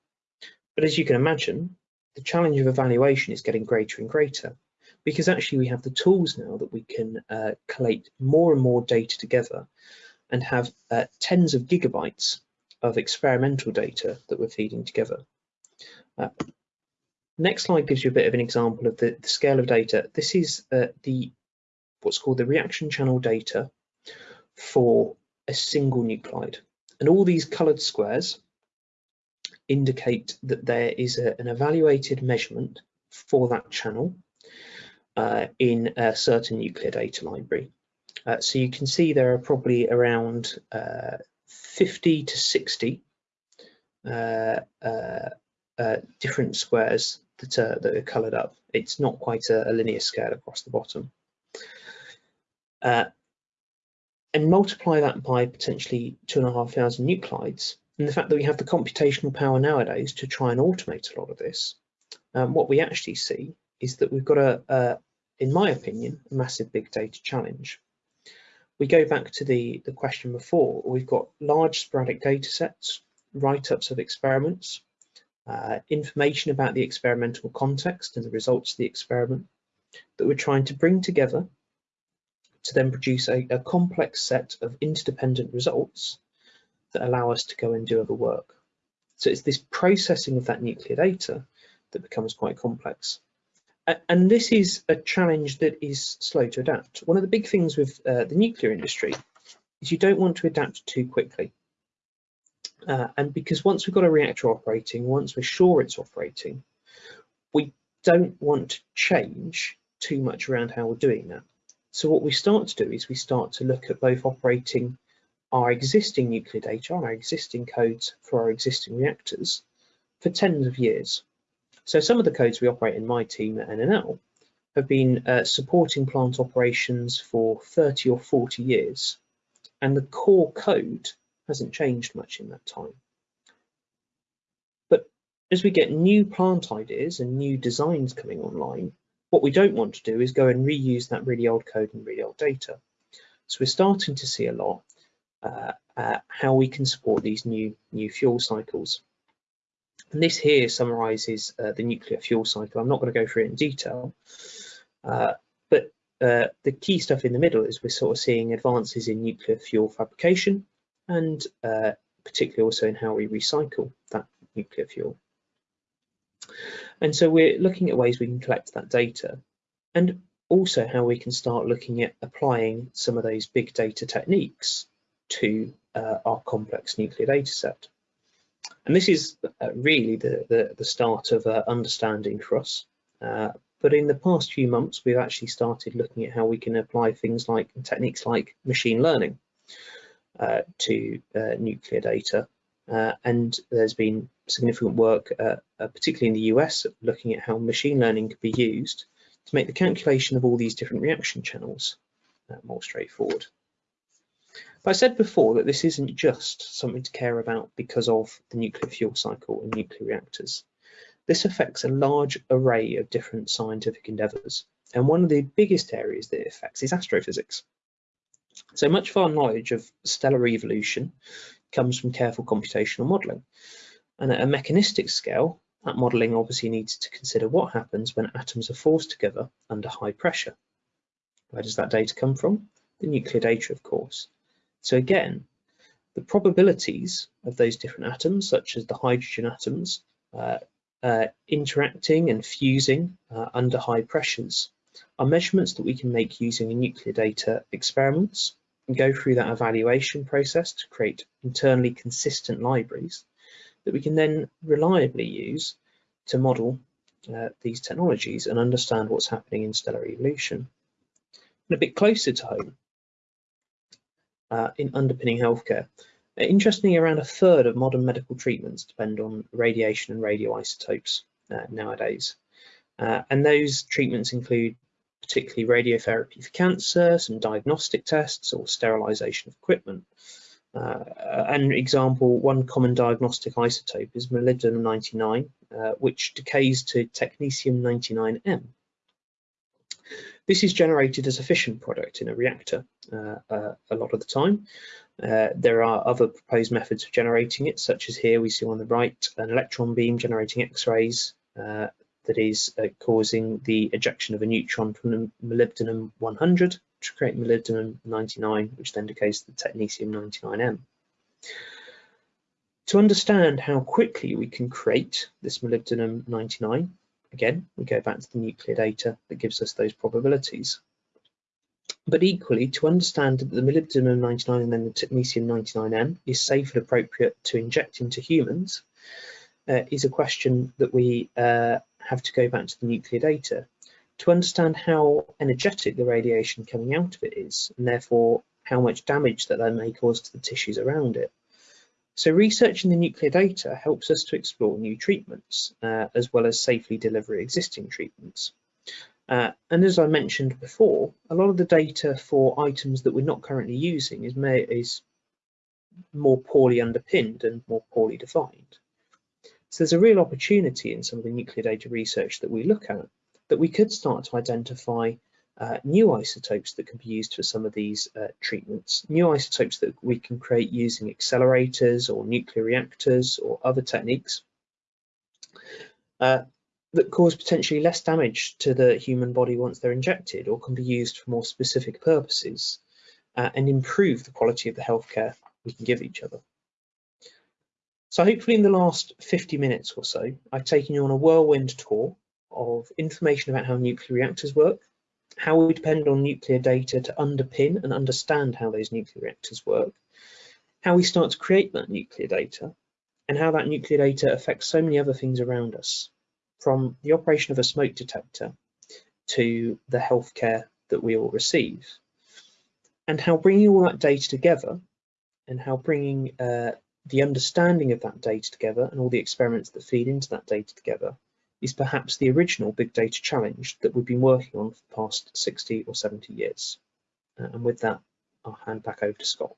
But as you can imagine, the challenge of evaluation is getting greater and greater because actually we have the tools now that we can uh, collate more and more data together and have uh, tens of gigabytes of experimental data that we're feeding together. Uh, Next slide gives you a bit of an example of the, the scale of data. This is uh, the what's called the reaction channel data for a single nuclide. And all these coloured squares indicate that there is a, an evaluated measurement for that channel uh, in a certain nuclear data library. Uh, so you can see there are probably around uh, 50 to 60 uh, uh, uh, different squares that are, that are coloured up. It's not quite a, a, linear scale across the bottom. And multiply that by potentially two and a half thousand nuclides, and the fact that we have the computational power nowadays to try and automate a lot of this, um, what we actually see is that we've got a, a, in my opinion, a massive big data challenge. We go back to the, the question before, we've got large sporadic data sets, write-ups of experiments, uh, information about the experimental context and the results of the experiment that we're trying to bring together to then produce a, a complex set of interdependent results that allow us to go and do other work. So it's this processing of that nuclear data that becomes quite complex. And this is a challenge that is slow to adapt. One of the big things with uh, the nuclear industry is you don't want to adapt too quickly. Uh, and because once we've got a reactor operating, once we're sure it's operating, we don't want to change too much around how we're doing that. So what we start to do is we start to look at both operating our existing nuclear data, our existing codes for our existing reactors for tens of years. So some of the codes we operate in my team at NNL have been uh, supporting plant operations for 30 or 40 years, and the core code hasn't changed much in that time. But as we get new plant ideas and new designs coming online, what we don't want to do is go and reuse that really old code and really old data. So we're starting to see a lot uh, uh, how we can support these new new fuel cycles. And this here summarizes uh, the nuclear fuel cycle. I'm not going to go through it in detail, uh, but uh, the key stuff in the middle is we're sort of seeing advances in nuclear fuel fabrication and uh, particularly also in how we recycle that nuclear fuel. And so we're looking at ways we can collect that data and also how we can start looking at applying some of those big data techniques to uh, our complex nuclear data set. And this is uh, really the, the, the, start of uh, understanding for us. Uh, but in the past few months, we've actually started looking at how we can apply things like techniques like machine learning uh, to uh, nuclear data. and there's been significant work, uh, uh, particularly in the US, looking at how machine learning could be used to make the calculation of all these different reaction channels uh, more straightforward. But I said before that this isn't just something to care about because of the nuclear fuel cycle and nuclear reactors. This affects a large array of different scientific endeavours, and one of the biggest areas that it affects is astrophysics. So much of our knowledge of stellar evolution comes from careful computational modelling. And at a mechanistic scale, that modelling obviously needs to consider what happens when atoms are forced together under high pressure. Where does that data come from? The nuclear data, of course. So again, the probabilities of those different atoms, such as the hydrogen atoms, uh, uh, interacting and fusing uh, under high pressures are measurements that we can make using nuclear data experiments and go through that evaluation process to create internally consistent libraries that we can then reliably use to model uh, these technologies and understand what's happening in stellar evolution. And a bit closer to home, uh, in underpinning healthcare. Uh, interestingly, around a third of modern medical treatments depend on radiation and radioisotopes uh, nowadays. Uh, and those treatments include particularly radiotherapy for cancer, some diagnostic tests or sterilisation of equipment. Uh, an example, one common diagnostic isotope is molybdenum-99, uh, which decays to technetium-99m. This is generated as a fission product in a reactor uh, uh a lot of the time. Uh, there are other proposed methods of generating it, such as here we see on the right, an electron beam generating X-rays uh, that is causing the ejection of a neutron from molybdenum-100 create molybdenum 99, which then decays to the technetium 99M. To understand how quickly we can create this molybdenum 99, again, we go back to the nuclear data that gives us those probabilities. But equally, to understand that the molybdenum 99 and then the technetium 99M is safe and appropriate to inject into humans uh, is a question that we uh, have to go back to the nuclear data to understand how energetic the radiation coming out of it is, and therefore how much damage that that may cause to the tissues around it. So researching the nuclear data helps us to explore new treatments, uh, as well as safely deliver existing treatments. Uh, and as I mentioned before, a lot of the data for items that we're not currently using is, may, is more poorly underpinned and more poorly defined. So there's a real opportunity in some of the nuclear data research that we look at that we could start to identify uh, new isotopes that can be used for some of these uh, treatments, new isotopes that we can create using accelerators or nuclear reactors or other techniques uh, that cause potentially less damage to the human body once they're injected or can be used for more specific purposes uh, and improve the quality of the healthcare we can give each other. So hopefully in the last 50 minutes or so, I've taken you on a whirlwind tour of information about how nuclear reactors work, how we depend on nuclear data to underpin and understand how those nuclear reactors work, how we start to create that nuclear data, and how that nuclear data affects so many other things around us, from the operation of a smoke detector to the healthcare that we all receive, and how bringing all that data together and how bringing uh, the understanding of that data together and all the experiments that feed into that data together is perhaps the original big data challenge that we've been working on for the past 60 or 70 years. Uh, and with that, I'll hand back over to Scott.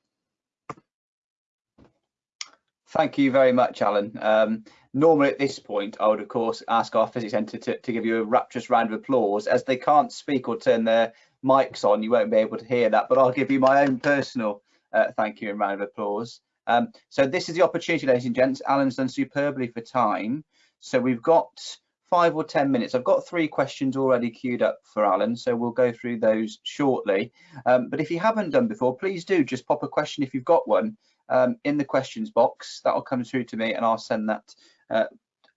Thank you very much, Alan. Um, normally at this point, I would of course ask our physics centre to, to give you a rapturous round of applause. As they can't speak or turn their mics on, you won't be able to hear that, but I'll give you my own personal uh, thank you and round of applause. Um, so this is the opportunity, ladies and gents. Alan's done superbly for time. So we've got five or 10 minutes. I've got three questions already queued up for Alan, so we'll go through those shortly. Um, but if you haven't done before, please do just pop a question if you've got one um, in the questions box. That'll come through to me and I'll send that uh,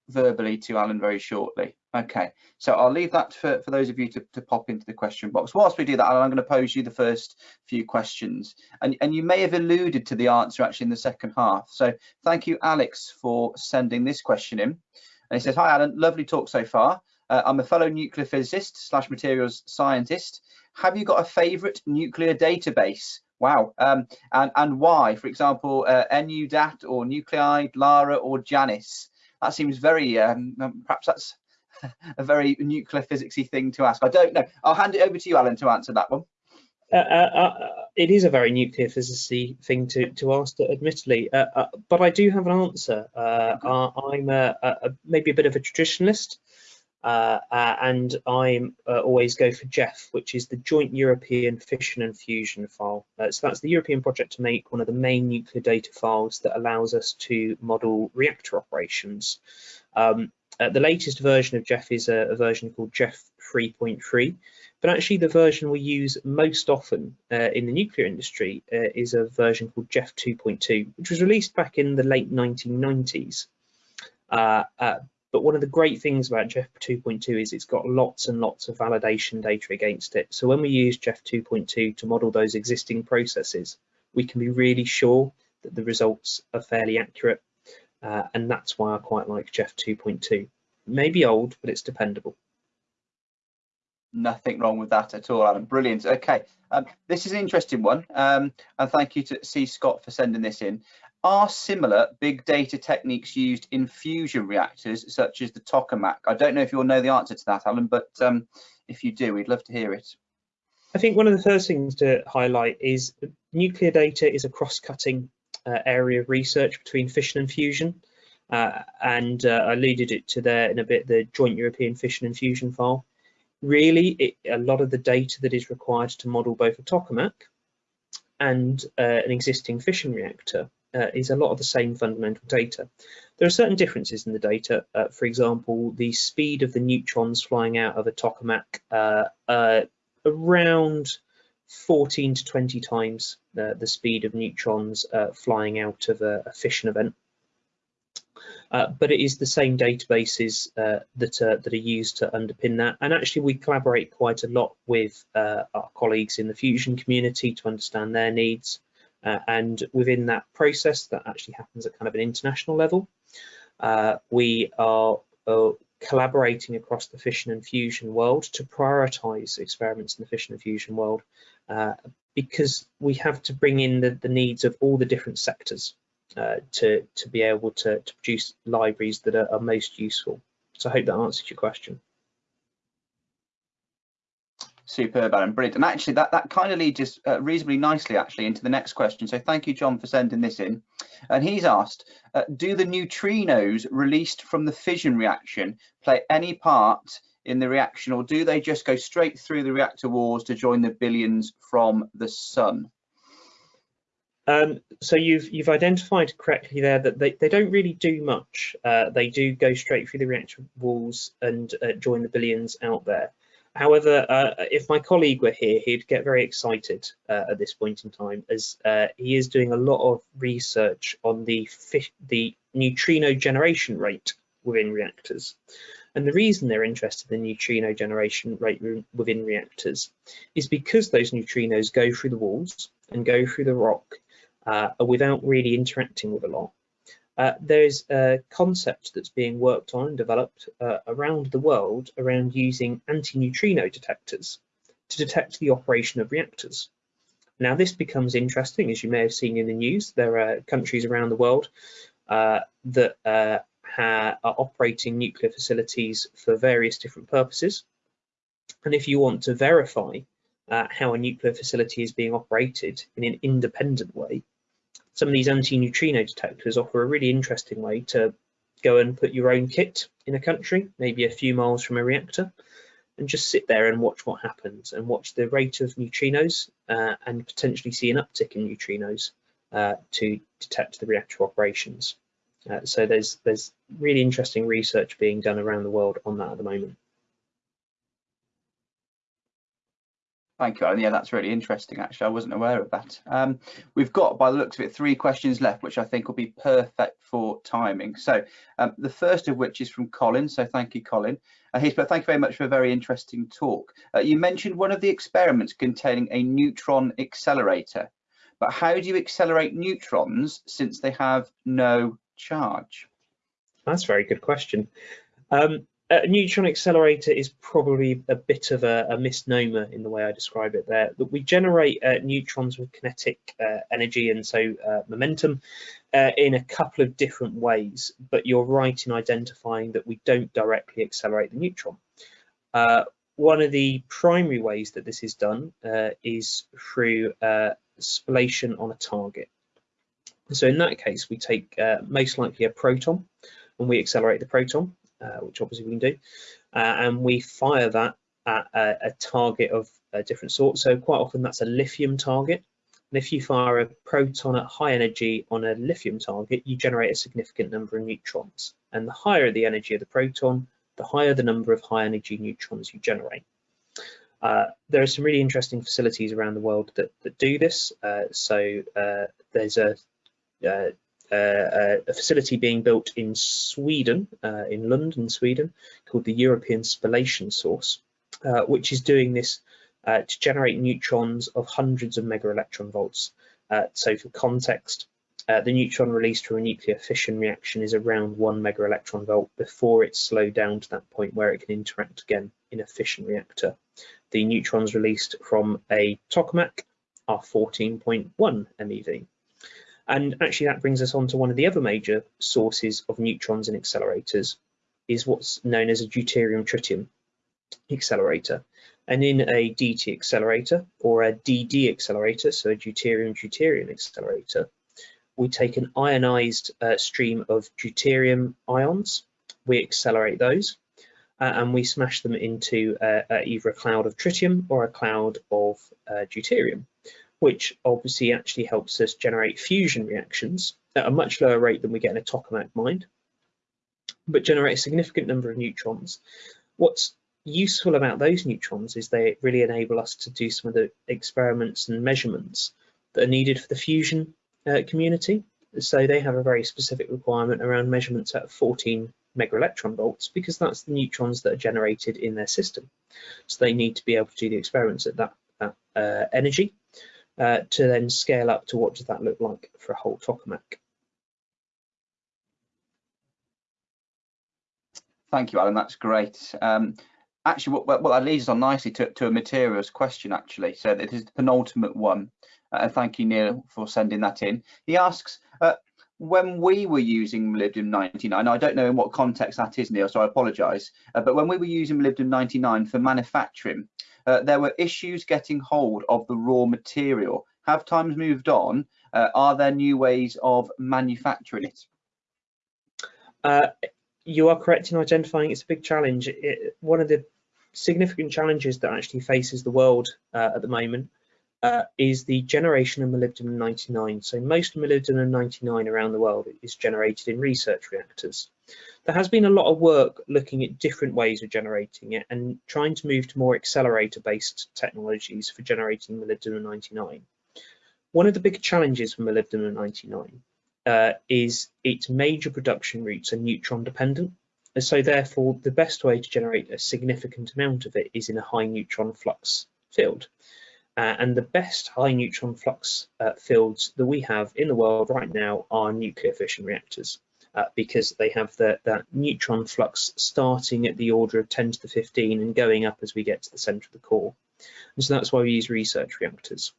verbally to Alan very shortly. Okay, so I'll leave that for, for those of you to, to pop into the question box. Whilst we do that, Alan, I'm going to pose you the first few questions. And, and you may have alluded to the answer actually in the second half. So thank you, Alex, for sending this question in. And he says, hi, Alan, lovely talk so far. Uh, I'm a fellow nuclear physicist slash materials scientist. Have you got a favorite nuclear database? Wow. Um, and, and why? For example, uh, NUDAT or Nuclide, LARA or JANIS? That seems very, um, um perhaps that's *laughs* a very nuclear physicsy thing to ask. I don't know. I'll hand it over to you, Alan, to answer that one. Uh, uh, uh it is a very nuclear physicsy thing to, to ask, admittedly, uh, uh, but I do have an answer. I'm a, a, maybe a bit of a traditionalist, and I always go for JEFF, which is the Joint European Fission and Fusion file. so that's the European project to make one of the main nuclear data files that allows us to model reactor operations. Um, uh, the latest version of JEFF is a, a version called JEFF 3.3, but actually the version we use most often uh, in the nuclear industry uh, is a version called JEF 2.2, which was released back in the late 1990s. Uh, uh, but one of the great things about JEF 2.2 is it's got lots and lots of validation data against it. So when we use JEF 2.2 to model those existing processes, we can be really sure that the results are fairly accurate uh, and that's why I quite like JEF 2.2. Maybe old, but it's dependable. Nothing wrong with that at all, Adam. Brilliant. Okay, um, this is an interesting one, um, and thank you to C. Scott for sending this in. Are similar big data techniques used in fusion reactors, such as the tokamak? I don't know if you'll know the answer to that, Alan, but um, if you do, we'd love to hear it. I think one of the first things to highlight is nuclear data is a cross-cutting uh, area of research between fission and fusion. Uh, and uh, I alluded it to there in a bit, the Joint European Fission and Fusion file. Really, it, a lot of the data that is required to model both a tokamak and uh, an existing fission reactor uh, is a lot of the same fundamental data. There are certain differences in the data. Uh, for example, the speed of the neutrons flying out of a tokamak around 14 to 20 times the, the speed of neutrons uh, flying out of a, a, fission event. Uh, but it is the same databases uh, that, are, that are used to underpin that. And actually we collaborate quite a lot with uh, our colleagues in the Fusion community to understand their needs. Uh, and within that process, that actually happens at kind of an international level. Uh, we are uh, collaborating across the fission and fusion world to prioritize experiments in the fission and fusion world because we have to bring in the, the needs of all the different sectors uh, to, to be able to, to produce libraries that are, are, most useful. So I hope that answers your question. Superb, Adam, brilliant. And actually that, that kind of leads us uh, reasonably nicely actually into the next question. So thank you, John, for sending this in. And he's asked, uh, do the neutrinos released from the fission reaction play any part in the reaction or do they just go straight through the reactor walls to join the billions from the sun? Um, so you've you've identified correctly there that they, they don't really do much. Uh, they do go straight through the reactor walls and uh, join the billions out there. However, uh, if my colleague were here, he'd get very excited uh, at this point in time as uh, he is doing a lot of research on the the neutrino generation rate within reactors. And the reason they're interested in neutrino generation rate within reactors is because those neutrinos go through the walls and go through the rock uh, without really interacting with a lot. Uh, there's a concept that's being worked on and developed uh, around the world around using anti-neutrino detectors to detect the operation of reactors. Now this becomes interesting, as you may have seen in the news. There are countries around the world uh, that uh, are operating nuclear facilities for various different purposes. And if you want to verify uh, how a nuclear facility is being operated in an independent way, some of these anti-neutrino detectors offer a really interesting way to go and put your own kit in a country, maybe a few miles from a reactor, and just sit there and watch what happens and watch the rate of neutrinos uh, and potentially see an uptick in neutrinos uh, to detect the reactor operations. Uh, so there's there's really interesting research being done around the world on that at the moment. Thank you, Alan. Yeah, that's really interesting, actually. I wasn't aware of that. Um, we've got, by the looks of it, three questions left, which I think will be perfect for timing. So um, the first of which is from Colin. So thank you, Colin. Uh, he's put, thank you very much for a very interesting talk. Uh, you mentioned one of the experiments containing a neutron accelerator, but how do you accelerate neutrons since they have no charge? That's a very good question. Um, a neutron accelerator is probably a bit of a, a, misnomer in the way I describe it there. That we generate uh, neutrons with kinetic uh, energy and so uh, momentum uh, in a couple of different ways, but you're right in identifying that we don't directly accelerate the neutron. Uh, one of the primary ways that this is done uh, is through spallation on a target. So in that case, we take most likely a proton and we accelerate the proton uh, which obviously we can do, uh, and we fire that at a, a target of a different sort. So quite often that's a lithium target. And if you fire a proton at high energy on a lithium target, you generate a significant number of neutrons. And the higher the energy of the proton, the higher the number of high energy neutrons you generate. Uh, there are some really interesting facilities around the world that, that do this. Uh, so uh, there's a uh, a facility being built in Sweden, uh, in Lund, Sweden, called the European Spallation Source, uh, which is doing this uh, to generate neutrons of hundreds of mega electron volts. Uh, so for context, uh, the neutron released from a nuclear fission reaction is around one mega electron volt before it's slowed down to that point where it can interact again in a fission reactor. The neutrons released from a tokamak are 14.1 MeV. And actually that brings us on to one of the other major sources of neutrons in accelerators is what's known as a deuterium-tritium accelerator. And in a DT accelerator or a DD accelerator, so a deuterium-deuterium accelerator, we take an ionized uh, stream of deuterium ions, we accelerate those, uh, and we smash them into uh, uh either a cloud of tritium or a cloud of uh, deuterium which obviously actually helps us generate fusion reactions at a much lower rate than we get in a tokamak mine, but generate a significant number of neutrons. What's useful about those neutrons is they really enable us to do some of the experiments and measurements that are needed for the fusion uh, community. so they have a very specific requirement around measurements at 14 megaelectron volts because that's the neutrons that are generated in their system. So they need to be able to do the experiments at that, that uh, energy uh, to then scale up to what does that look like for a whole tokamak. Thank you, Alan. That's great. Um, actually, what, what, that leads us on nicely to, to a materials question, actually. So this is the penultimate one. Uh, and thank you, Neil, for sending that in. He asks, uh, when we were using molybdenum 99, I don't know in what context that is, Neil, so I apologise, uh, but when we were using molybdenum 99 for manufacturing, uh, there were issues getting hold of the raw material. Have times moved on? Uh, are there new ways of manufacturing it? Uh, you are correct in identifying it's a big challenge. It, one of the significant challenges that actually faces the world uh, at the moment uh, is the generation of molybdenum 99. So most molybdenum 99 around the world is generated in research reactors. There has been a lot of work looking at different ways of generating it and trying to move to more accelerator-based technologies for generating molybdenum 99. One of the big challenges for molybdenum 99 uh, is its major production routes are neutron dependent. And so therefore, the best way to generate a significant amount of it is in a high neutron flux field. Uh, and the best high neutron flux uh, fields that we have in the world right now are nuclear fission reactors. Uh, because they have the, that neutron flux starting at the order of 10 to the 15 and going up as we get to the center of the core. And so that's why we use research reactors.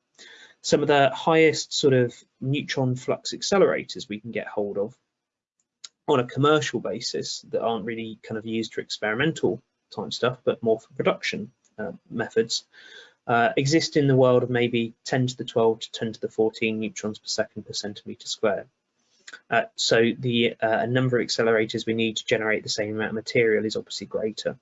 Some of the highest sort of neutron flux accelerators we can get hold of on a commercial basis that aren't really kind of used for experimental type stuff, but more for production uh, methods, uh, exist in the world of maybe 10 to the 12 to 10 to the 14 neutrons per second per centimeter square. Uh, so the uh, number of accelerators we need to generate the same amount of material is obviously greater.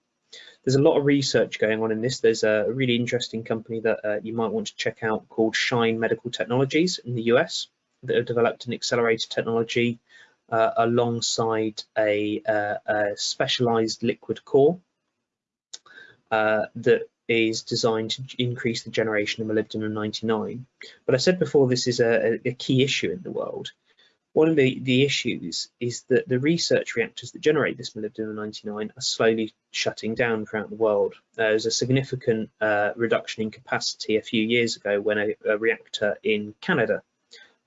There's a lot of research going on in this. There's a really interesting company that uh, you might want to check out called Shine Medical Technologies in the US that have developed an accelerator technology uh, alongside a, uh, a, specialized liquid core that is designed to increase the generation of molybdenum 99. But I said before, this is a, a key issue in the world. One of the, the issues is that the research reactors that generate this molybdenum 99 are slowly shutting down throughout the world. There was a significant uh, reduction in capacity a few years ago when a, a reactor in Canada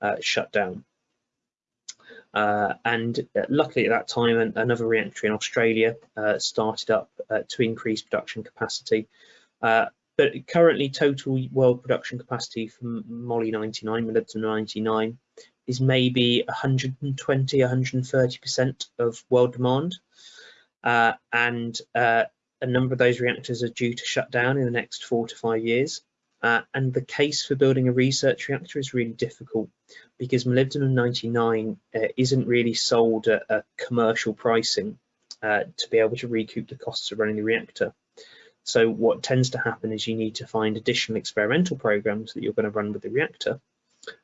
uh, shut down. Uh, and uh, luckily at that time, another reactor in Australia uh, started up uh, to increase production capacity. Uh, but currently total world production capacity for Moly 99, molybdenum 99, is maybe 120, 130% of world demand. Uh, and uh, a number of those reactors are due to shut down in the next four to five years. Uh, and the case for building a research reactor is really difficult because molybdenum 99 uh, isn't really sold at a commercial pricing uh, to be able to recoup the costs of running the reactor. So what tends to happen is you need to find additional experimental programs that you're going to run with the reactor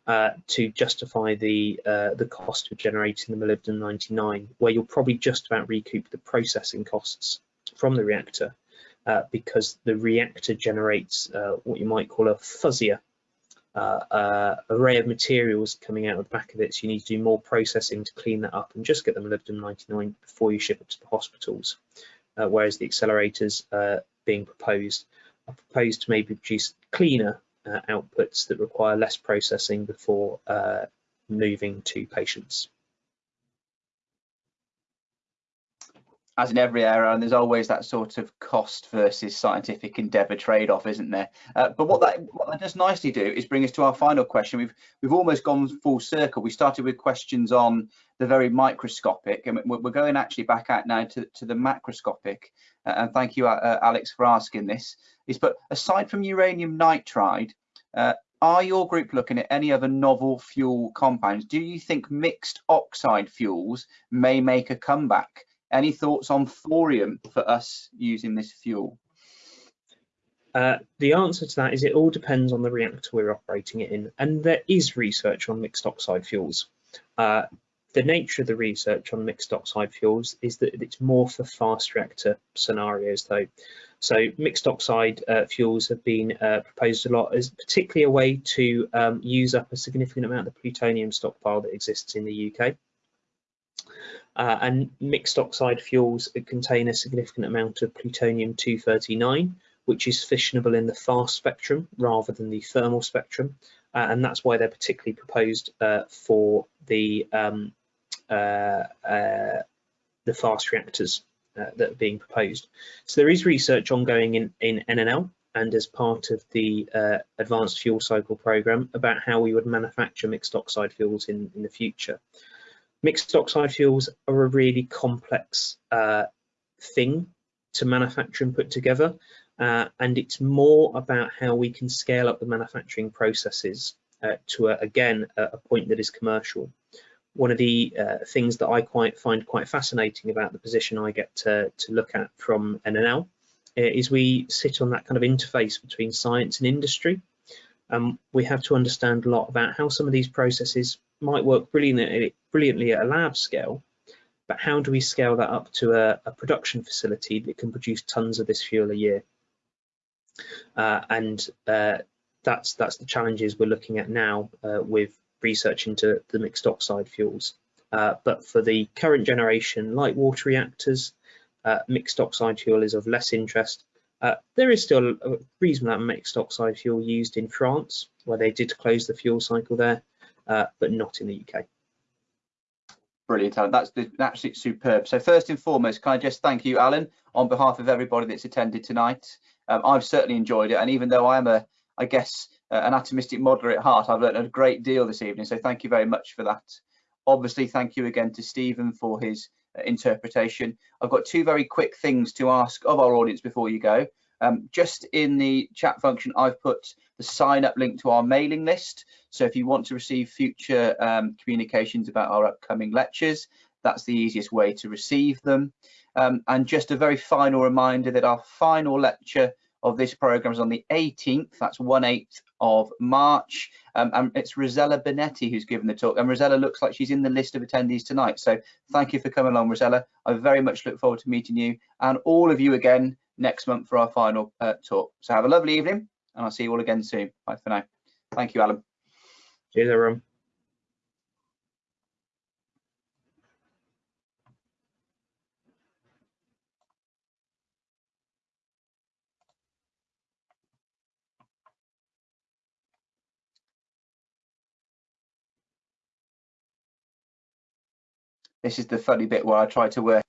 uh, to justify the uh, the cost of generating the molybdenum 99, where you'll probably just about recoup the processing costs from the reactor uh, because the reactor generates uh, what you might call a fuzzier uh, uh, array of materials coming out of the back of it. So you need to do more processing to clean that up and just get the molybdenum 99 before you ship it to the hospitals. whereas the accelerators being proposed are proposed to maybe produce cleaner uh, outputs that require less processing before uh, moving to patients. As in every area, and there's always that sort of cost versus scientific endeavour trade-off, isn't there? Uh, but what that, what that does nicely do is bring us to our final question. We've we've almost gone full circle. We started with questions on the very microscopic, and we're going actually back out now to, to the macroscopic. Uh, and thank you, uh, uh, Alex, for asking this. Is but aside from uranium nitride, uh, are your group looking at any other novel fuel compounds? Do you think mixed oxide fuels may make a comeback? Any thoughts on thorium for us using this fuel? Uh, the answer to that is it all depends on the reactor we're operating it in, and there is research on mixed oxide fuels. Uh, the nature of the research on mixed oxide fuels is that it's more for fast reactor scenarios though. So mixed oxide uh, fuels have been uh, proposed a lot as particularly a way to um, use up a significant amount of the plutonium stockpile that exists in the UK. Uh, and mixed oxide fuels contain a significant amount of plutonium-239, which is fissionable in the fast spectrum rather than the thermal spectrum. Uh, and that's why they're particularly proposed uh, for the um, uh, uh, the fast reactors uh, that are being proposed. So there is research ongoing in, in NNL and as part of the uh, Advanced Fuel Cycle Programme about how we would manufacture mixed oxide fuels in, in the future. Mixed oxide fuels are a really complex uh, thing to manufacture and put together uh, and it's more about how we can scale up the manufacturing processes uh, to, a, again, a, a point that is commercial one of the uh, things that I quite find quite fascinating about the position I get to, to look at from NNL uh, is we sit on that kind of interface between science and industry. Um, we have to understand a lot about how some of these processes might work brilliantly, brilliantly at a lab scale, but how do we scale that up to a, a production facility that can produce tons of this fuel a year? Uh, and uh, that's that's the challenges we're looking at now uh, with research into the mixed oxide fuels. Uh, but for the current generation light water reactors, uh, mixed oxide fuel is of less interest. Uh, there is still a reasonable amount of mixed oxide fuel used in France, where they did close the fuel cycle there, uh, but not in the UK. Brilliant, Alan. That's absolutely superb. So first and foremost, can I just thank you, Alan, on behalf of everybody that's attended tonight. Um, I've certainly enjoyed it, and even though I'm a, I guess, uh, an atomistic modeler at heart. I've learned a great deal this evening, so thank you very much for that. Obviously, thank you again to Stephen for his uh, interpretation. I've got two very quick things to ask of our audience before you go. Um, just in the chat function, I've put the sign up link to our mailing list. So if you want to receive future um, communications about our upcoming lectures, that's the easiest way to receive them. Um, and just a very final reminder that our final lecture of this program is on the 18th, that's 1/8 of March, um, and it's Rosella Benetti who's given the talk, and Rosella looks like she's in the list of attendees tonight. So thank you for coming along, Rosella. I very much look forward to meeting you and all of you again next month for our final uh, talk. So have a lovely evening, and I'll see you all again soon. Bye for now. Thank you, Alan. Cheers, everyone. This is the funny bit where I try to work